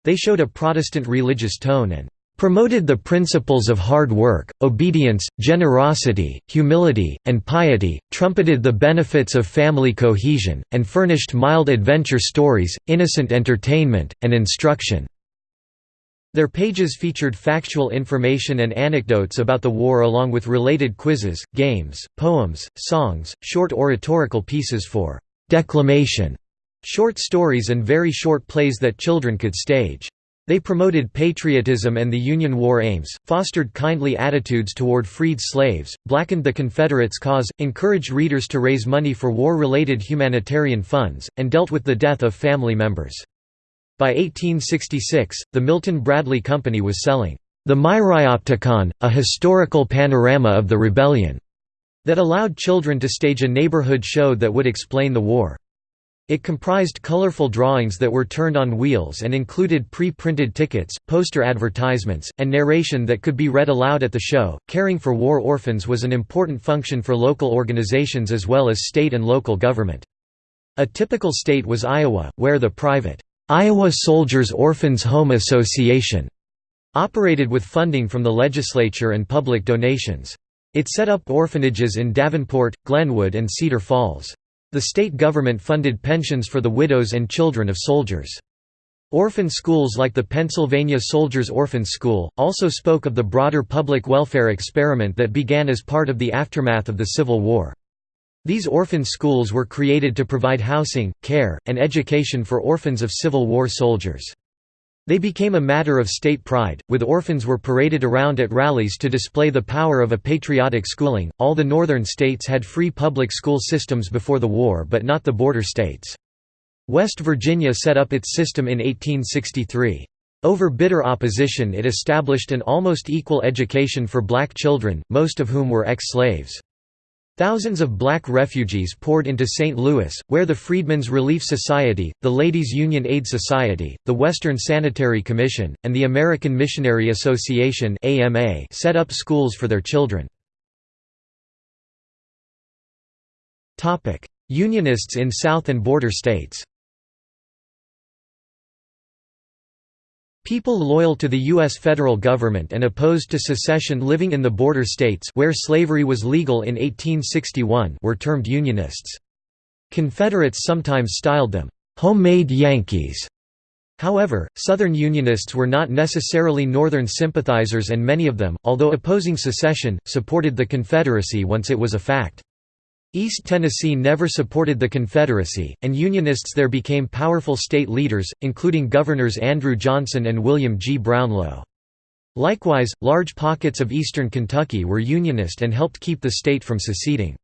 They showed a Protestant religious tone and promoted the principles of hard work, obedience, generosity, humility, and piety, trumpeted the benefits of family cohesion, and furnished mild adventure stories, innocent entertainment, and instruction. Their pages featured factual information and anecdotes about the war along with related quizzes, games, poems, songs, short oratorical pieces for «declamation», short stories and very short plays that children could stage. They promoted patriotism and the Union war aims, fostered kindly attitudes toward freed slaves, blackened the Confederates' cause, encouraged readers to raise money for war-related humanitarian funds, and dealt with the death of family members. By 1866, the Milton Bradley Company was selling the Myriopticon, a historical panorama of the rebellion, that allowed children to stage a neighborhood show that would explain the war. It comprised colorful drawings that were turned on wheels and included pre-printed tickets, poster advertisements, and narration that could be read aloud at the show. Caring for war orphans was an important function for local organizations as well as state and local government. A typical state was Iowa, where the private Iowa Soldiers Orphans Home Association operated with funding from the legislature and public donations. It set up orphanages in Davenport, Glenwood and Cedar Falls. The state government funded pensions for the widows and children of soldiers. Orphan schools like the Pennsylvania Soldiers Orphan School, also spoke of the broader public welfare experiment that began as part of the aftermath of the Civil War. These orphan schools were created to provide housing, care, and education for orphans of Civil War soldiers. They became a matter of state pride, with orphans were paraded around at rallies to display the power of a patriotic schooling. All the northern states had free public school systems before the war, but not the border states. West Virginia set up its system in 1863. Over bitter opposition, it established an almost equal education for black children, most of whom were ex-slaves. Thousands of black refugees poured into St. Louis, where the Freedmen's Relief Society, the Ladies Union Aid Society, the Western Sanitary Commission, and the American Missionary Association set up schools for their children. Unionists in South and border states People loyal to the U.S. federal government and opposed to secession living in the border states where slavery was legal in 1861 were termed Unionists. Confederates sometimes styled them, "'homemade Yankees'". However, Southern Unionists were not necessarily Northern sympathizers and many of them, although opposing secession, supported the Confederacy once it was a fact. East Tennessee never supported the Confederacy, and Unionists there became powerful state leaders, including Governors Andrew Johnson and William G. Brownlow. Likewise, large pockets of eastern Kentucky were Unionist and helped keep the state from seceding.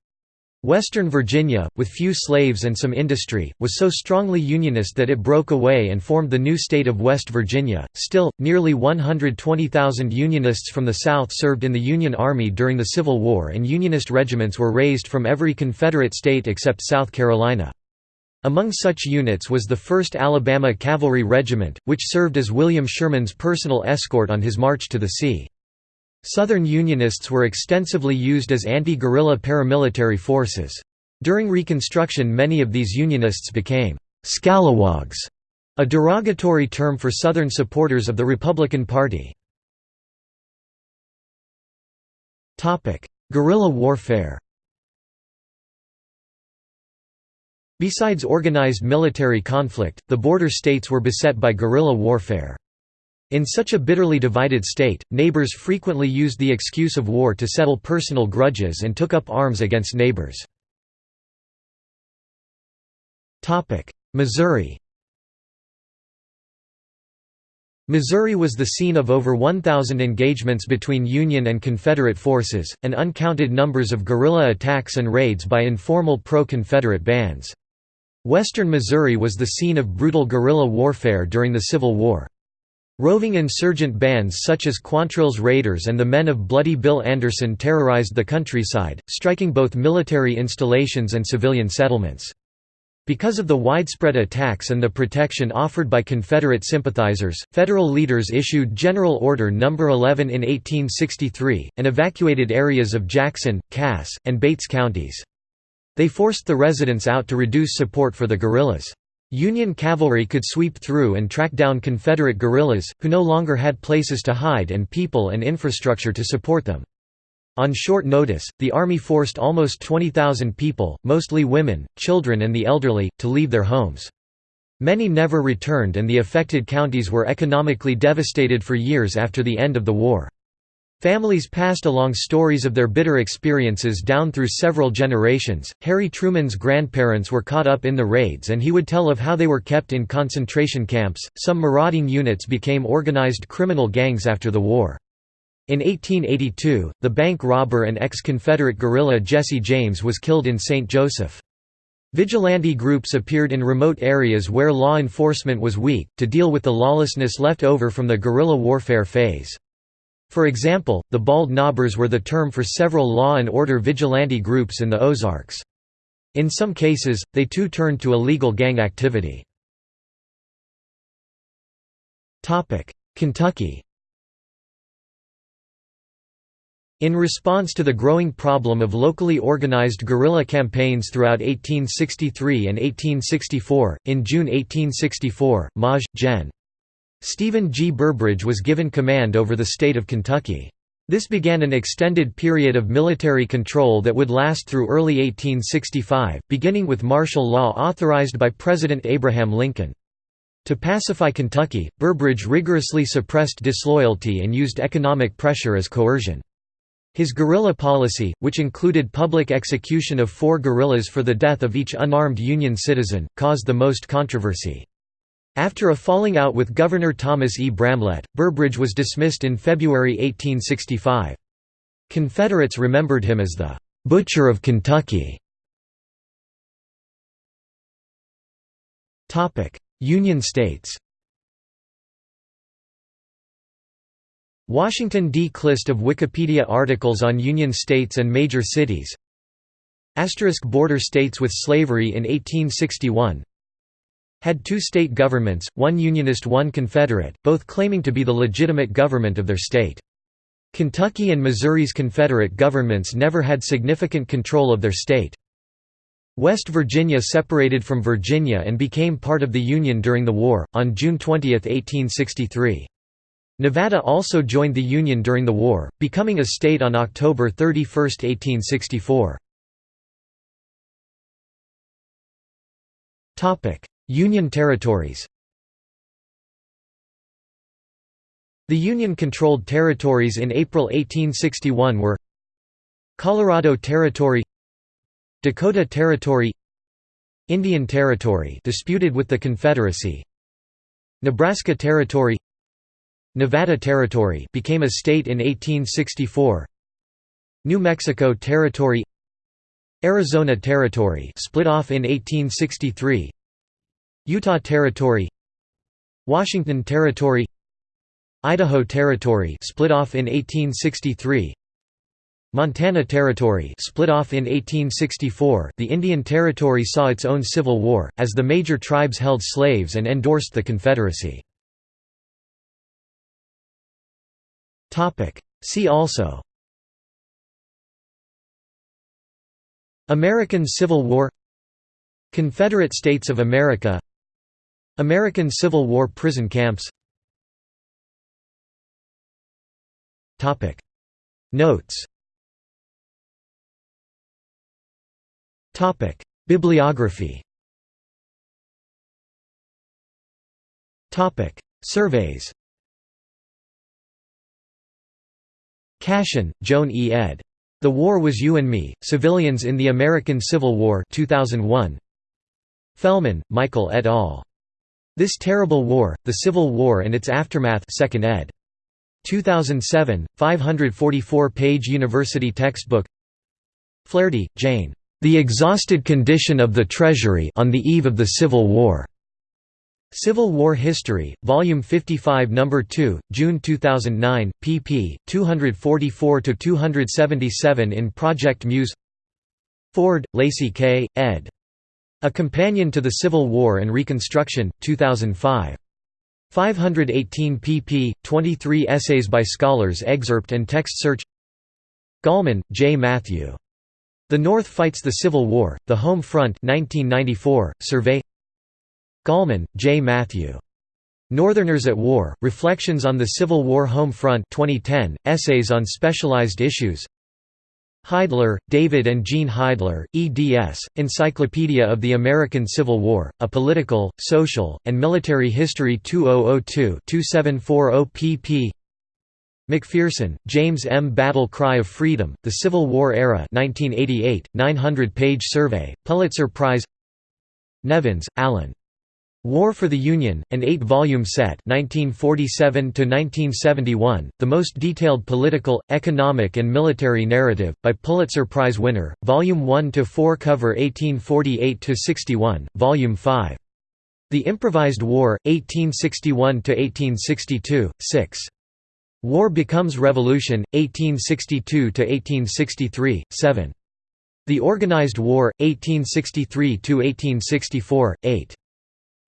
Western Virginia, with few slaves and some industry, was so strongly Unionist that it broke away and formed the new state of West Virginia. Still, nearly 120,000 Unionists from the South served in the Union Army during the Civil War, and Unionist regiments were raised from every Confederate state except South Carolina. Among such units was the 1st Alabama Cavalry Regiment, which served as William Sherman's personal escort on his march to the sea. Southern Unionists were extensively used as anti-guerrilla paramilitary forces. During Reconstruction many of these Unionists became «scalawags», a derogatory term for Southern supporters of the Republican Party. Guerrilla warfare Besides organized military conflict, the border states were beset by guerrilla warfare. In such a bitterly divided state, neighbors frequently used the excuse of war to settle personal grudges and took up arms against neighbors. Missouri Missouri was the scene of over 1,000 engagements between Union and Confederate forces, and uncounted numbers of guerrilla attacks and raids by informal pro-Confederate bands. Western Missouri was the scene of brutal guerrilla warfare during the Civil War. Roving insurgent bands such as Quantrill's Raiders and the Men of Bloody Bill Anderson terrorized the countryside, striking both military installations and civilian settlements. Because of the widespread attacks and the protection offered by Confederate sympathizers, Federal leaders issued General Order No. 11 in 1863, and evacuated areas of Jackson, Cass, and Bates counties. They forced the residents out to reduce support for the guerrillas. Union cavalry could sweep through and track down Confederate guerrillas, who no longer had places to hide and people and infrastructure to support them. On short notice, the Army forced almost 20,000 people, mostly women, children and the elderly, to leave their homes. Many never returned and the affected counties were economically devastated for years after the end of the war. Families passed along stories of their bitter experiences down through several generations. Harry Truman's grandparents were caught up in the raids and he would tell of how they were kept in concentration camps. Some marauding units became organized criminal gangs after the war. In 1882, the bank robber and ex-Confederate guerrilla Jesse James was killed in St. Joseph. Vigilante groups appeared in remote areas where law enforcement was weak, to deal with the lawlessness left over from the guerrilla warfare phase. For example, the Bald Knobbers were the term for several law and order vigilante groups in the Ozarks. In some cases, they too turned to illegal gang activity. Kentucky In response to the growing problem of locally organized guerrilla campaigns throughout 1863 and 1864, in June 1864, Maj. Gen. Stephen G. Burbridge was given command over the state of Kentucky. This began an extended period of military control that would last through early 1865, beginning with martial law authorized by President Abraham Lincoln. To pacify Kentucky, Burbridge rigorously suppressed disloyalty and used economic pressure as coercion. His guerrilla policy, which included public execution of four guerrillas for the death of each unarmed Union citizen, caused the most controversy. After a falling out with Governor Thomas E. Bramlett, Burbridge was dismissed in February 1865. Confederates remembered him as the «Butcher of Kentucky». Union states Washington D. List of Wikipedia articles on Union states and major cities Asterisk Border states with slavery in 1861 had two state governments, one Unionist one Confederate, both claiming to be the legitimate government of their state. Kentucky and Missouri's Confederate governments never had significant control of their state. West Virginia separated from Virginia and became part of the Union during the war, on June 20, 1863. Nevada also joined the Union during the war, becoming a state on October 31, 1864. Union territories. The Union-controlled territories in April 1861 were Colorado Territory Dakota Territory Indian Territory disputed with the Confederacy Nebraska Territory Nevada Territory became a state in 1864 New Mexico Territory Arizona Territory split off in 1863 Utah Territory Washington Territory Idaho Territory split off in 1863 Montana Territory split off in 1864 The Indian Territory saw its own civil war, as the major tribes held slaves and endorsed the Confederacy. See also American Civil War Confederate States of America American Civil War prison camps Notes Bibliography Surveys Cashin, Joan E. ed. The War Was You and Me, Civilians in the American Civil War 2001. Fellman, Michael et al. This Terrible War, The Civil War and Its Aftermath 2nd ed. 2007, 544-page university textbook Flaherty, Jane. The Exhausted Condition of the Treasury on the Eve of the Civil War. Civil War History, Volume 55 No. 2, June 2009, pp. 244–277 in Project Muse Ford, Lacy K., ed. A Companion to the Civil War and Reconstruction, 2005. 518 pp. 23 essays by scholars excerpt and text search Gallman, J. Matthew. The North Fights the Civil War, The Home Front 1994, survey Gallman, J. Matthew. Northerners at War, Reflections on the Civil War Home Front 2010, Essays on Specialized Issues Heidler, David and Jean Heidler, eds, Encyclopedia of the American Civil War, A Political, Social, and Military History 2002-2740 pp. McPherson, James M. Battle Cry of Freedom, The Civil War Era 1988, 900-page survey, Pulitzer Prize Nevins, Allan. War for the Union, an eight-volume set 1947 the most detailed political, economic and military narrative, by Pulitzer Prize winner, Volume 1–4 cover 1848–61, Volume 5. The Improvised War, 1861–1862, 6. War Becomes Revolution, 1862–1863, 7. The Organized War, 1863–1864, 8.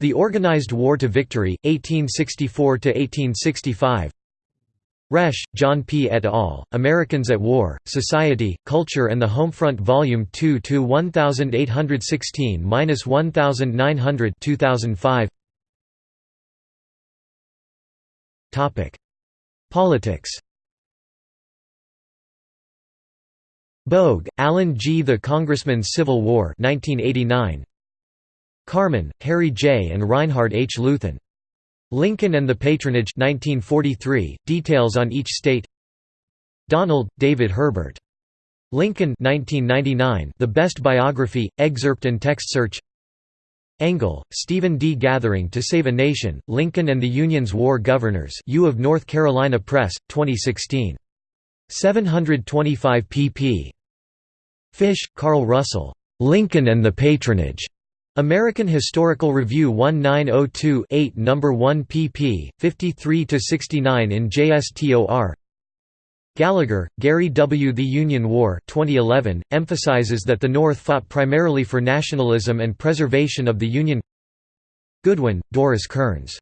The Organized War to Victory, 1864–1865 Resch, John P. et al., Americans at War, Society, Culture and the Homefront Volume 2 to 1816–1900 2005 Politics Bogue, Allan G. The Congressman's Civil War 1989. Carman, Harry J. and Reinhard H. Luthin. Lincoln and the Patronage 1943, details on each state Donald, David Herbert. Lincoln 1999, The Best Biography, excerpt and text search Engel, Stephen D. Gathering to Save a Nation, Lincoln and the Union's War Governors U of North Carolina Press, 2016. 725 pp. Fish, Carl Russell. "'Lincoln and the Patronage' American Historical Review 1902-8 No. 1 pp. 53–69 in JSTOR Gallagher, Gary W. The Union War 2011, emphasizes that the North fought primarily for nationalism and preservation of the Union Goodwin, Doris Kearns.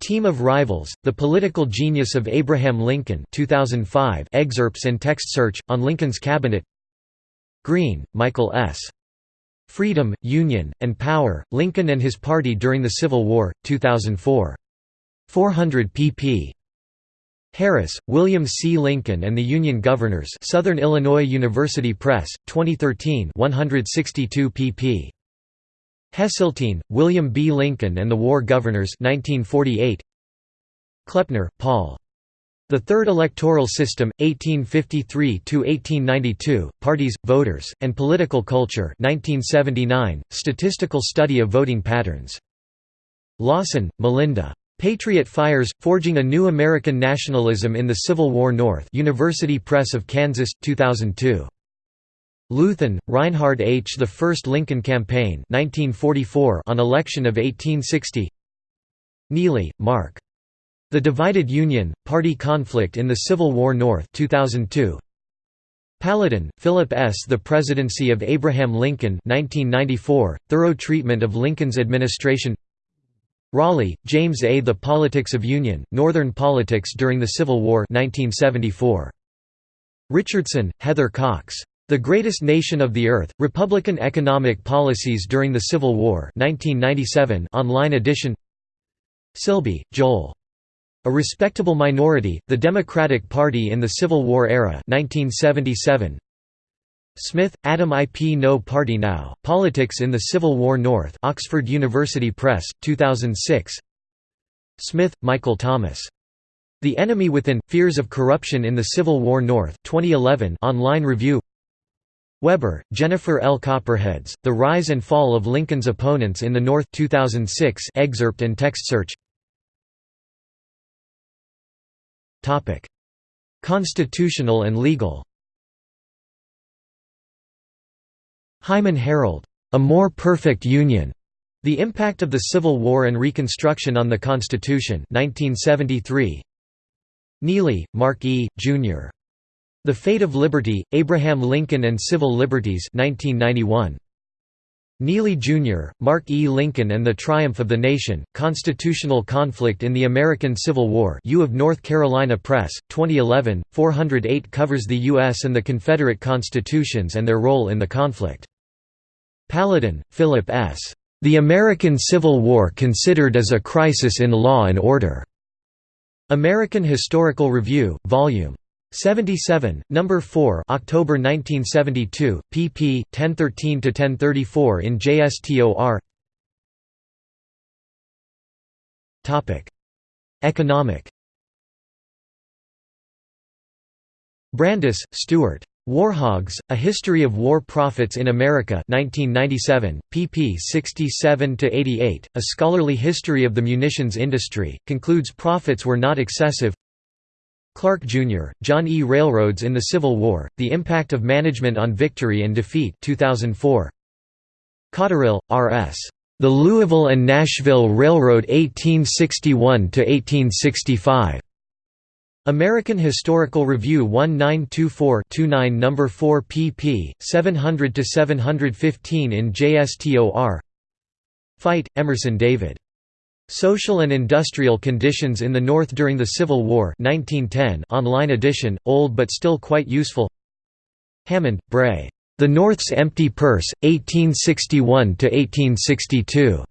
Team of Rivals, The Political Genius of Abraham Lincoln 2005 excerpts and text search, on Lincoln's Cabinet Green, Michael S. Freedom, Union, and Power, Lincoln and His Party During the Civil War, 2004. 400 pp. Harris, William C. Lincoln and the Union Governors Southern Illinois University Press, 2013 162 pp. Hesseltine, William B. Lincoln and the War Governors 1948. Kleppner, Paul. The Third Electoral System, 1853–1892, Parties, Voters, and Political Culture 1979, Statistical Study of Voting Patterns. Lawson, Melinda. Patriot Fires, Forging a New American Nationalism in the Civil War North University Press of Kansas, 2002. Luthin, Reinhard H. The First Lincoln Campaign 1944 on election of 1860 Neely, Mark. The Divided Union, Party Conflict in the Civil War North 2002. Paludan, Philip S. The Presidency of Abraham Lincoln 1994, Thorough Treatment of Lincoln's Administration Rawley, James A. The Politics of Union, Northern Politics During the Civil War 1974. Richardson, Heather Cox. The Greatest Nation of the Earth, Republican Economic Policies During the Civil War 1997 online edition Silbey, Joel. A Respectable Minority, The Democratic Party in the Civil War Era 1977. Smith, Adam I. P. No Party Now, Politics in the Civil War North Oxford University Press, 2006 Smith, Michael Thomas. The Enemy Within – Fears of Corruption in the Civil War North 2011 online review Weber, Jennifer L. Copperheads, The Rise and Fall of Lincoln's Opponents in the North 2006 excerpt and text search Constitutional and legal Hyman Harold, A More Perfect Union. The Impact of the Civil War and Reconstruction on the Constitution 1973. Neely, Mark E., Jr. The Fate of Liberty, Abraham Lincoln and Civil Liberties 1991. Neely, Jr., Mark E. Lincoln and the Triumph of the Nation, Constitutional Conflict in the American Civil War U of North Carolina Press, 2011, 408 covers the U.S. and the Confederate constitutions and their role in the conflict. Paludan, Philip S. The American Civil War Considered as a Crisis in Law and Order. American Historical Review, Vol. 77, Number 4, October 1972, pp. 1013 to 1034 in JSTOR. Topic: Economic. Brandes, Stuart. Warhogs, A History of War Profits in America 1997, pp 67–88, A Scholarly History of the Munitions Industry, concludes profits were not excessive Clark, Jr., John E. Railroads in the Civil War, The Impact of Management on Victory and Defeat 2004. Cotterill, R.S. The Louisville and Nashville Railroad 1861–1865. American Historical Review 1924-29 No. 4 pp. 700–715 in JSTOR Fite, Emerson David. Social and Industrial Conditions in the North During the Civil War 1910 online edition, old but still quite useful Hammond, Bray. The North's Empty Purse, 1861–1862.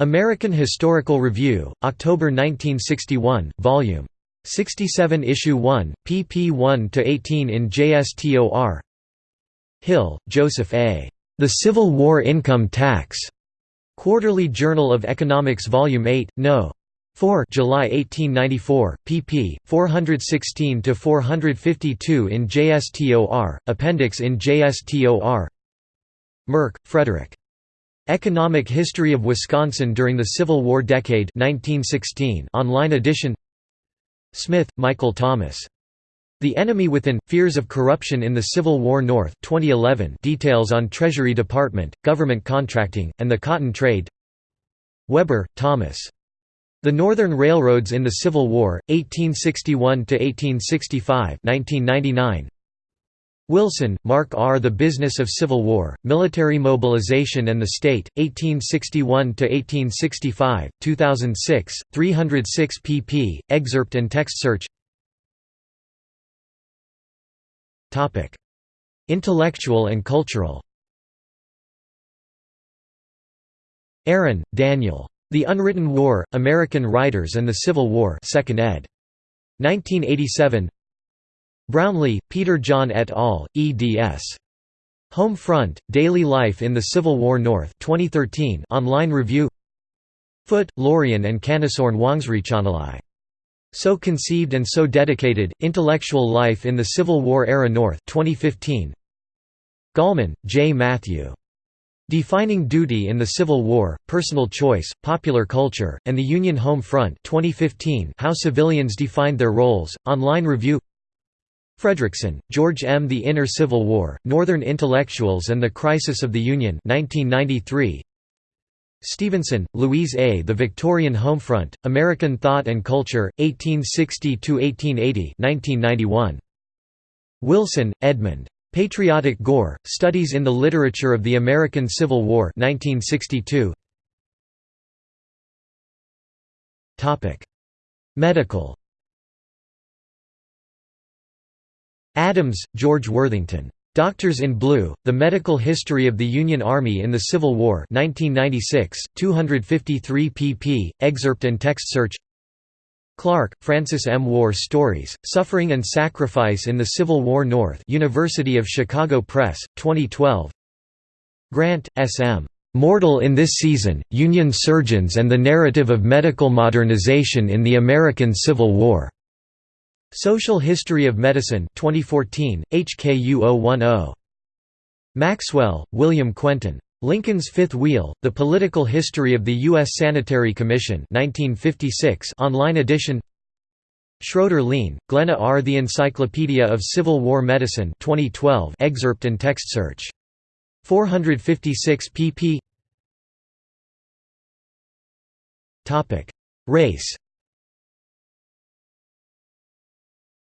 American Historical Review, October 1961, Vol. 67 Issue 1, pp 1–18 in JSTOR Hill, Joseph A. The Civil War Income Tax. Quarterly Journal of Economics Volume 8, No. 4 July 1894, pp. 416–452 in JSTOR, Appendix in JSTOR Merk, Frederick. Economic History of Wisconsin During the Civil War Decade 1916 online edition Smith, Michael Thomas. The Enemy Within – Fears of Corruption in the Civil War North 2011 details on Treasury Department, government contracting, and the cotton trade Weber, Thomas. The Northern Railroads in the Civil War, 1861–1865 1999. Wilson, Mark R. The Business of Civil War, Military Mobilization and the State, 1861–1865, 2006, 306 pp. Excerpt and text search Intellectual and cultural Aaron, Daniel. The Unwritten War, American Writers and the Civil War 2nd ed. 1987 Brownlee, Peter John et al., eds. Home Front, Daily Life in the Civil War North 2013 online review Foote, Lorian and Kanisorn Wongsrichanalai. So Conceived and So Dedicated, Intellectual Life in the Civil War Era North 2015. Gallman, J. Matthew. Defining Duty in the Civil War, Personal Choice, Popular Culture, and the Union Home Front 2015 How Civilians Defined Their Roles, online review Fredrickson, George M. The Inner Civil War, Northern Intellectuals and the Crisis of the Union 1993. Stevenson, Louise A. The Victorian Homefront, American Thought and Culture, 1860–1880 1991. Wilson, Edmund. Patriotic Gore, Studies in the Literature of the American Civil War 1962. Medical Adams, George Worthington. Doctors in Blue, The Medical History of the Union Army in the Civil War 1996, 253 pp. Excerpt and text search Clark, Francis M. War Stories, Suffering and Sacrifice in the Civil War North University of Chicago Press, 2012 Grant, S. M. Mortal in This Season, Union Surgeons and the Narrative of Medical Modernization in the American Civil War. Social History of Medicine 2014, HKU 010. Maxwell, William Quentin. Lincoln's Fifth Wheel, The Political History of the U.S. Sanitary Commission 1956 online edition Schroeder Lein, Glenna R. The Encyclopedia of Civil War Medicine 2012 excerpt and text search. 456 pp Race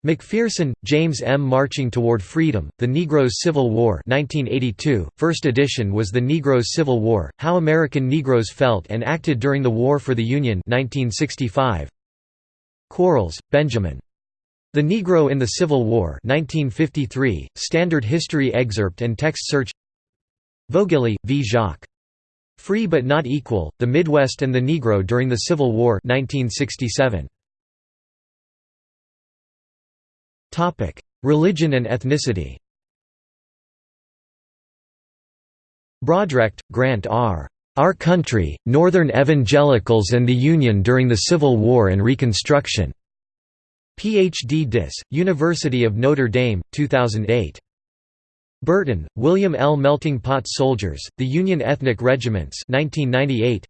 McPherson, James M. Marching Toward Freedom, The Negroes' Civil War 1982, first edition was The Negroes' Civil War, How American Negroes Felt and Acted During the War for the Union 1965. Quarles, Benjamin. The Negro in the Civil War 1953, Standard History Excerpt and Text Search Voegeli, V. Jacques. Free but Not Equal, The Midwest and the Negro During the Civil War 1967. Topic: Religion and ethnicity. Brodrecht, Grant R. Our Country, Northern Evangelicals and the Union During the Civil War and Reconstruction. Ph.D. Dis. University of Notre Dame, 2008. Burton, William L. Melting Pot Soldiers, The Union Ethnic Regiments 1998.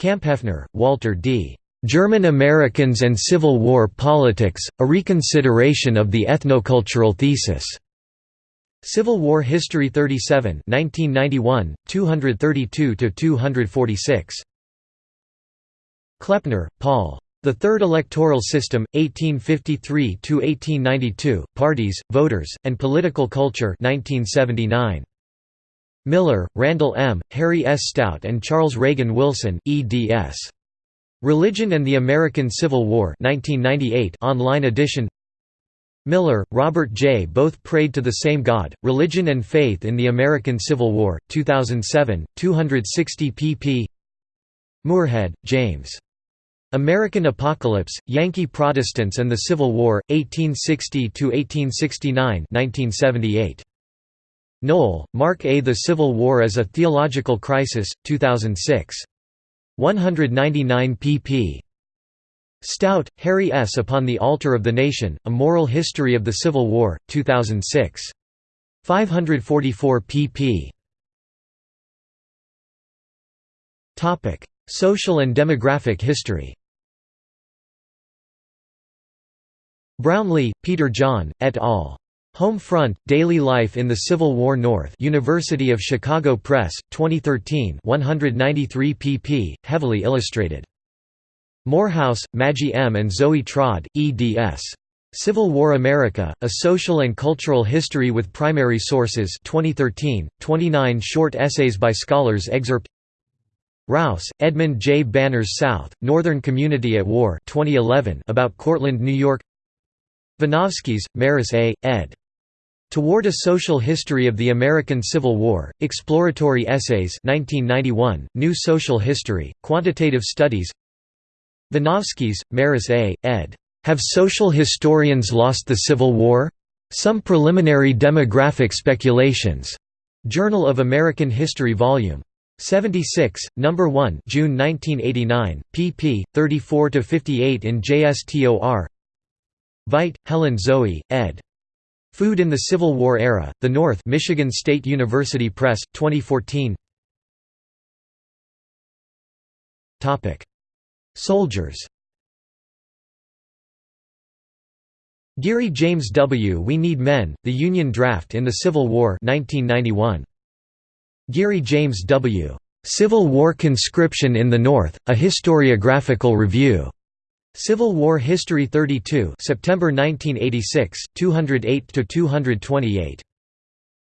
Kamphoefner, Walter D. German Americans and Civil War Politics, A Reconsideration of the Ethnocultural Thesis. Civil War History 37 1991, 232–246. Kleppner, Paul. The Third Electoral System, 1853–1892, Parties, Voters, and Political Culture 1979. Miller, Randall M., Harry S. Stout and Charles Reagan Wilson, eds. Religion and the American Civil War 1998 online edition Miller, Robert J. Both Prayed to the Same God, Religion and Faith in the American Civil War, 2007, 260 pp. Moorhead, James. American Apocalypse, Yankee Protestants and the Civil War, 1860–1869 1978. Noll, Mark A. The Civil War as a Theological Crisis, 2006. 199 pp. Stout, Harry S. Upon the Altar of the Nation, A Moral History of the Civil War, 2006. 544 pp. Social and demographic history Brownlee, Peter John, et al. Home Front, Daily Life in the Civil War North University of Chicago Press, 2013 193 pp. Heavily illustrated. Morehouse, Maggie M. and Zoe Trodd, eds. Civil War America, A Social and Cultural History with Primary Sources 2013, 29 short essays by scholars excerpt Raus, Edmund J. Banners South, Northern Community at War 2011 about Cortland, New York Vinovskis, Maris A., ed. Toward a Social History of the American Civil War, Exploratory Essays 1991, New Social History, Quantitative Studies Vinovskis, Maris A., ed. Have Social Historians Lost the Civil War? Some Preliminary Demographic Speculations. Journal of American History Vol. 76, No. 1 June 1989, pp. 34–58 in JSTOR Veit, Helen Zoe, ed. Food in the Civil War Era, The North Michigan State University Press, 2014 Soldiers Geary James W. We Need Men, The Union Draft in the Civil War 1991. Geary James W. Civil War Conscription in the North, A Historiographical Review. Civil War History 32 September 1986, 208–228.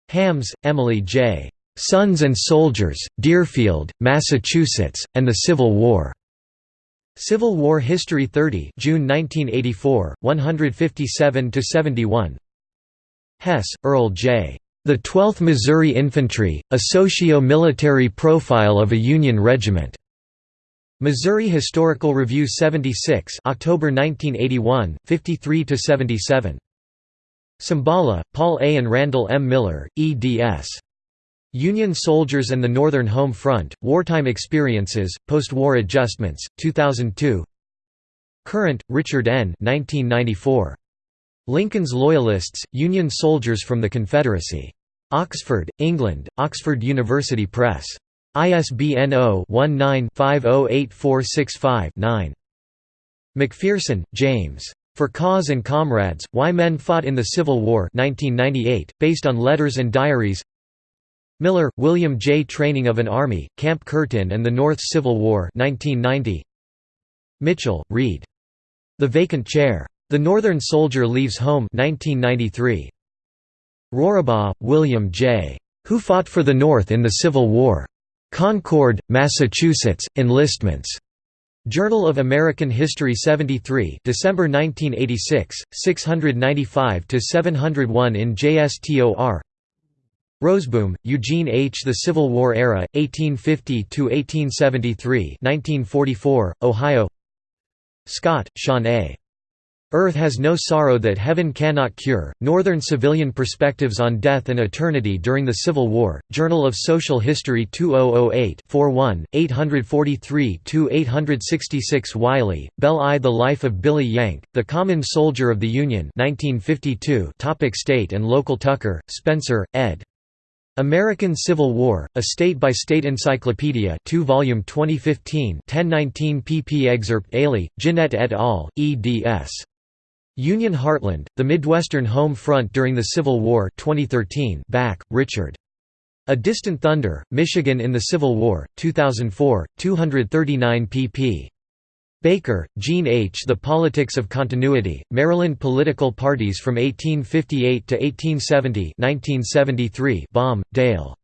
Hams, Emily J. Sons and Soldiers, Deerfield, Massachusetts, and the Civil War. Civil War History 30 June 1984, 157–71 Hess, Earl J. The 12th Missouri Infantry, A Socio-Military Profile of a Union Regiment. Missouri Historical Review 76 October 1981, 53–77. Cimbala, Paul A. and Randall M. Miller, eds. Union Soldiers and the Northern Home Front, Wartime Experiences, Post-War Adjustments, 2002 Current, Richard N. 1994. Lincoln's Loyalists, Union Soldiers from the Confederacy. Oxford, England, Oxford University Press. ISBN 0-19-508465-9. McPherson, James. For Cause and Comrades, Why Men Fought in the Civil War 1998, based on letters and diaries Miller, William J. Training of an Army, Camp Curtin and the North Civil War 1990. Mitchell, Reid. The Vacant Chair. The Northern Soldier Leaves Home 1993. Rorabaugh, William J. Who Fought for the North in the Civil War? Concord, Massachusetts, Enlistments. Journal of American History 73 December 1986, 695–701 in JSTOR Roseboom, Eugene H. The Civil War Era, 1850–1873 1944, Ohio Scott, Sean A. Earth Has No Sorrow That Heaven Cannot Cure, Northern Civilian Perspectives on Death and Eternity During the Civil War, Journal of Social History 2008 41, 843–866 Wiley, Bell I. The Life of Billy Yank, The Common Soldier of the Union 1952 topic State and Local Tucker, Spencer, ed. American Civil War, a state-by-state encyclopedia 2 volume 2015 1019 pp excerpt Aley, Jeanette et al., eds. Union Heartland, The Midwestern Home Front During the Civil War 2013 Bak, Richard. A Distant Thunder, Michigan in the Civil War, 2004, 239 pp. Baker, Jean H. The Politics of Continuity, Maryland Political Parties from 1858 to 1870 1973 Baum, Dale.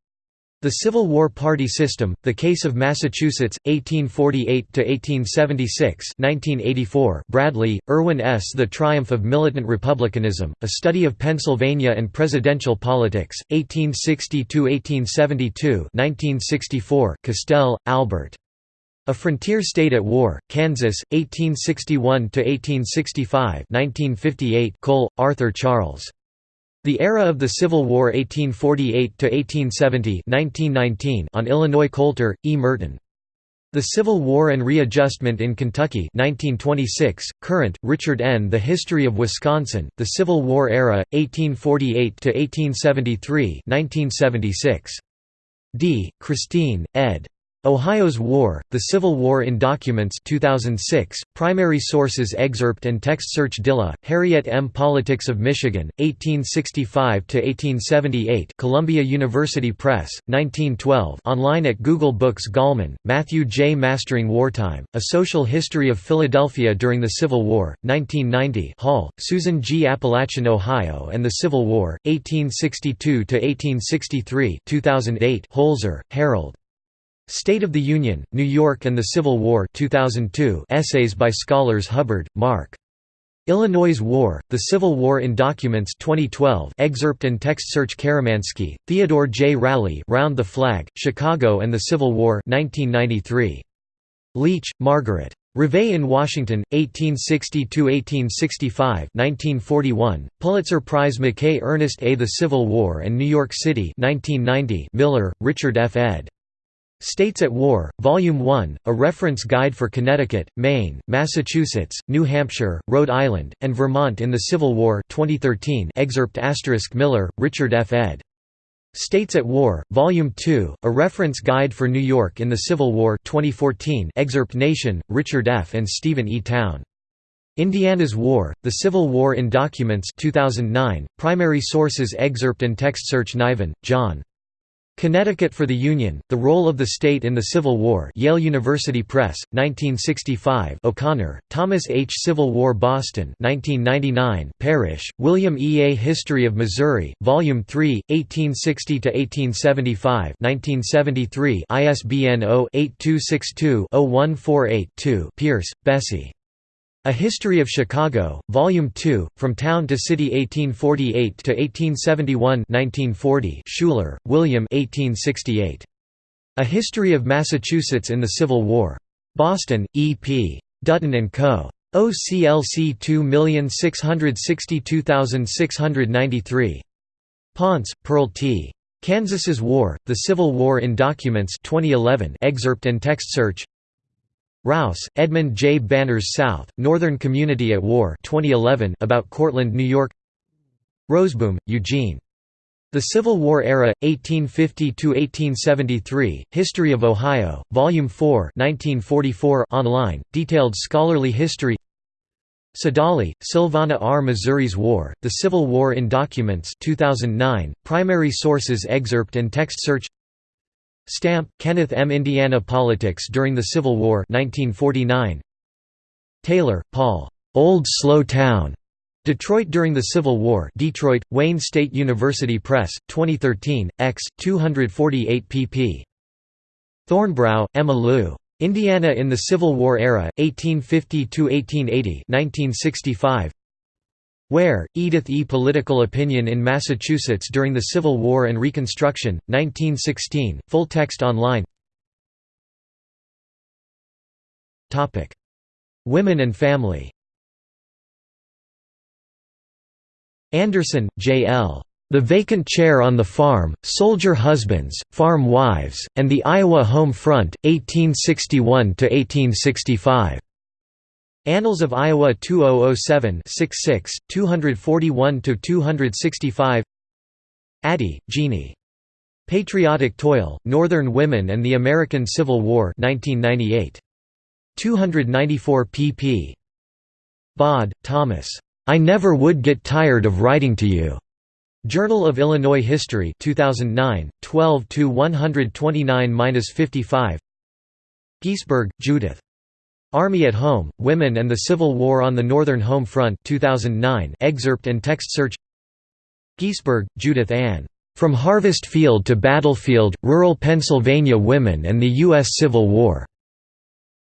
The Civil War Party System, The Case of Massachusetts, 1848–1876 1984 Bradley, Erwin S. The Triumph of Militant Republicanism, A Study of Pennsylvania and Presidential Politics, 1860–1872 1964 Castel, Albert. A Frontier State at War, Kansas, 1861–1865 1958 Cole, Arthur Charles. The Era of the Civil War 1848–1870 on Illinois Coulter, E. Merton. The Civil War and Readjustment in Kentucky 1926, current, Richard N. The History of Wisconsin, The Civil War Era, 1848–1873 1976. D. Christine, ed. Ohio's War, The Civil War in Documents 2006, primary sources excerpt and text search Dilla, Harriet M. Politics of Michigan, 1865–1878 Columbia University Press, 1912 online at Google Books Gallman, Matthew J. Mastering Wartime, A Social History of Philadelphia During the Civil War, 1990 Hall, Susan G. Appalachian Ohio and the Civil War, 1862–1863 2008 Holzer, Harold. State of the Union, New York and the Civil War 2002 essays by scholars Hubbard, Mark. Illinois War, The Civil War in Documents 2012 excerpt and text search Karamanski, Theodore J. Rowley Round the Flag, Chicago and the Civil War 1993. Leech, Margaret. Reveille in Washington, 1860–1865 1941, Pulitzer Prize McKay Ernest A. The Civil War and New York City 1990 Miller, Richard F. ed. States at War, Volume 1, a reference guide for Connecticut, Maine, Massachusetts, New Hampshire, Rhode Island, and Vermont in the Civil War 2013 excerpt Miller, Richard F. ed. States at War, Volume 2, a reference guide for New York in the Civil War 2014 excerpt Nation, Richard F. and Stephen E. Towne. Indiana's War, The Civil War in Documents 2009, primary sources excerpt and text search Niven, John. Connecticut for the Union, The Role of the State in the Civil War Yale University Press, 1965 O'Connor, Thomas H. Civil War Boston 1999 Parrish, William E. A History of Missouri, Volume 3, 1860–1875 1973 ISBN 0-8262-01482 Pierce, Bessie. A History of Chicago, Volume 2, From Town to City 1848 to 1871 1940 Schouler, William 1868. A History of Massachusetts in the Civil War. Boston, E. P. Dutton & Co. OCLC 2662693. Ponce, Pearl T. Kansas's War, The Civil War in Documents 2011 excerpt and text search Raus, Edmund J. Banners South, Northern Community at War 2011 about Cortland, New York Roseboom, Eugene. The Civil War Era, 1850–1873, History of Ohio, Volume 4 1944 online, detailed scholarly history Siddali, Silvana R. Missouri's War, The Civil War in Documents 2009, primary sources excerpt and text search Stampp, Kenneth M. Indiana Politics During the Civil War 1949. Taylor, Paul. Old Slow Town. Detroit During the Civil War Detroit, Wayne State University Press, 2013, x. 248 pp. Thornbrough, Emma Lou. Indiana in the Civil War Era, 1850–1880 1965. Ware, Edith E. Political Opinion in Massachusetts During the Civil War and Reconstruction, 1916, full text online Women and family Anderson, J. L. The Vacant Chair on the Farm, Soldier Husbands, Farm Wives, and the Iowa Home Front, 1861–1865. Annals of Iowa 2007 66, 241–265 Attie, Jeanie. Patriotic Toil, Northern Women and the American Civil War 1998. 294 pp. Bod, Thomas. I Never Would Get Tired of Writing to You. Journal of Illinois History 2009, 12–129–55 Giesberg, Judith. Army at Home, Women and the Civil War on the Northern Home Front 2009 excerpt and text search Giesberg, Judith Ann. From Harvest Field to Battlefield, Rural Pennsylvania Women and the U.S. Civil War.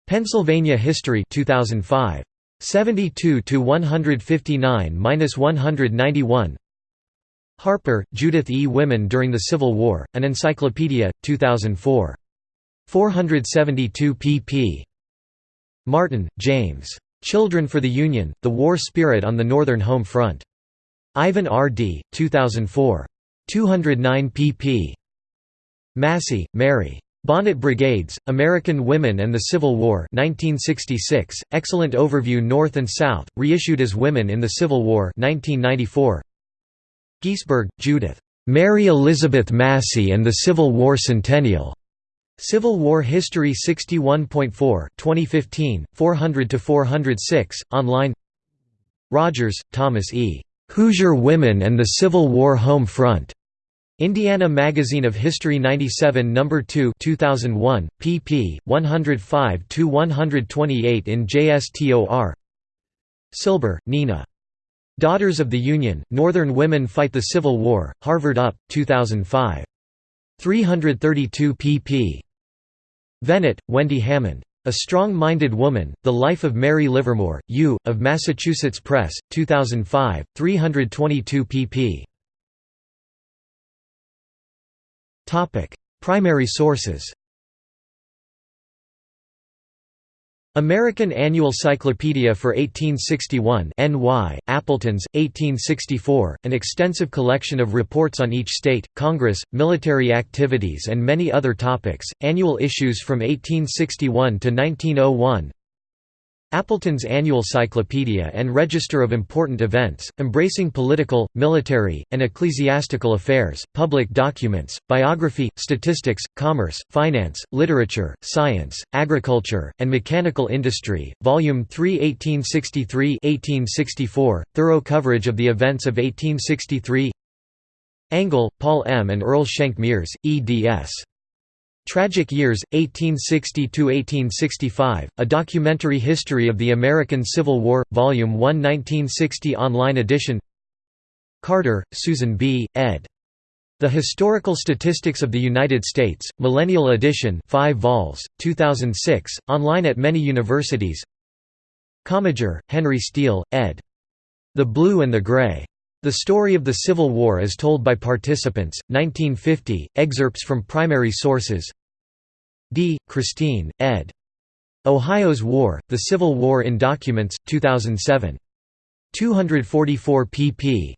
Pennsylvania History 2005. 72 to 159–191 Harper, Judith E. Women During the Civil War, An Encyclopedia, 2004. 472 pp. Marten, James. Children for the Union, The War Spirit on the Northern Home Front. Ivan R. D., 2004. 209 pp. Massey, Mary. Bonnet Brigades, American Women and the Civil War 1966, excellent overview North and South, reissued as Women in the Civil War 1994. Giesberg, Judith. Mary Elizabeth Massey and the Civil War Centennial. Civil War History 61.4 2015, 400–406, online Rodgers, Thomas E. Hoosier Women and the Civil War Home Front. Indiana Magazine of History 97 No. 2 2001, pp. 105–128 in JSTOR Silber, Nina. Daughters of the Union, Northern Women Fight the Civil War, Harvard UP, 2005. 332 pp. Venet, Wendy Hamand. A Strong-Minded Woman, The Life of Mary Livermore, U, of Massachusetts Press, 2005, 322 pp. Primary sources American Annual Cyclopedia for 1861 NY, Appletons, 1864, an extensive collection of reports on each state, Congress, military activities and many other topics, annual issues from 1861 to 1901 Appleton's Annual Cyclopedia and Register of Important Events, embracing political, military, and ecclesiastical affairs, public documents, biography, statistics, commerce, finance, literature, science, agriculture, and mechanical industry, Volume 3 1863–1864, thorough coverage of the events of 1863 Engle, Paul M. and Earl Schenck Miers, eds. Tragic Years, 1860–1865, A Documentary History of the American Civil War, Volume 1 1960 online edition Carter, Susan B., ed. The Historical Statistics of the United States, Millennial Edition 5 vols, 2006, online at many universities Commager, Henry Steele, ed. The Blue and the Gray. The Story of the Civil War as Told by Participants, 1950, excerpts from primary sources D. Christine, ed. Ohio's War, The Civil War in Documents, 2007. 244 pp.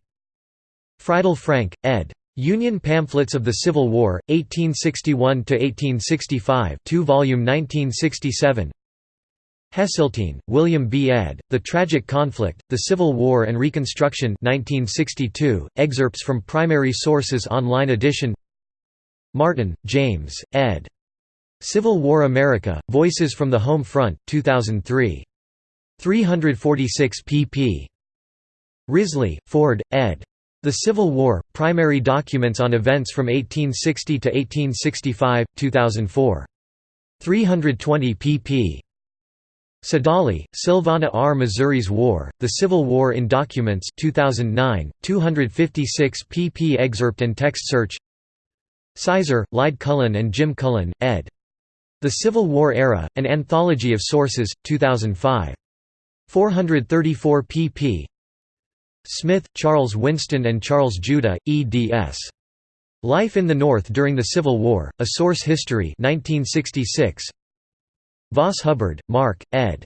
Freidel Frank, ed. Union Pamphlets of the Civil War, 1861–1865 2 volume 1967 Hesseltine, William B. ed., The Tragic Conflict, The Civil War and Reconstruction 1962, excerpts from primary sources online edition Marten, James, ed. Civil War America, Voices from the Home Front, 2003. 346 pp. Risley, Ford, ed. The Civil War, Primary Documents on Events from 1860 to 1865, 2004. 320 pp. Siddali, Silvana R. Missouri's War, The Civil War in Documents 2009, 256 pp excerpt and text search Sizer, Lyde Cullen and Jim Cullen, ed. The Civil War Era, An Anthology of Sources, 2005. 434 pp. Smith, Charles Winston and Charles Judah, eds. Life in the North During the Civil War, A Source History 1966. Voss Hubbard, Mark, ed.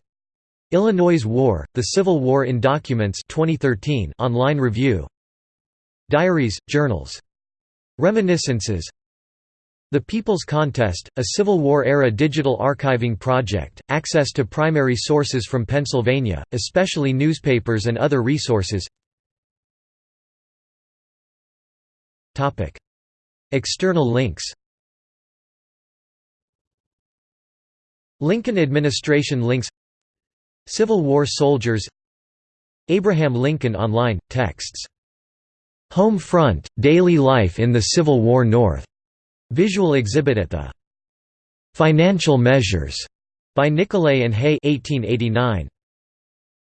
Illinois War, The Civil War in Documents 2013 online review. Diaries, journals. Reminiscences. The People's Contest, a Civil War-era digital archiving project, access to primary sources from Pennsylvania, especially newspapers and other resources. External links Lincoln administration links Civil War soldiers Abraham Lincoln Online, texts Home Front, Daily Life in the Civil War North. Visual exhibit at the Financial Measures by Nicolay and Hay 1889.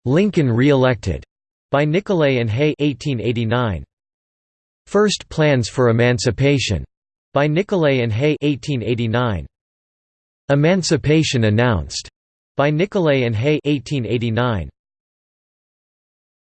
Lincoln re-elected by Nicolay and Hay 1889. First Plans for Emancipation by Nicolay and Hay 1889. Emancipation Announced by Nicolay and Hay 1889.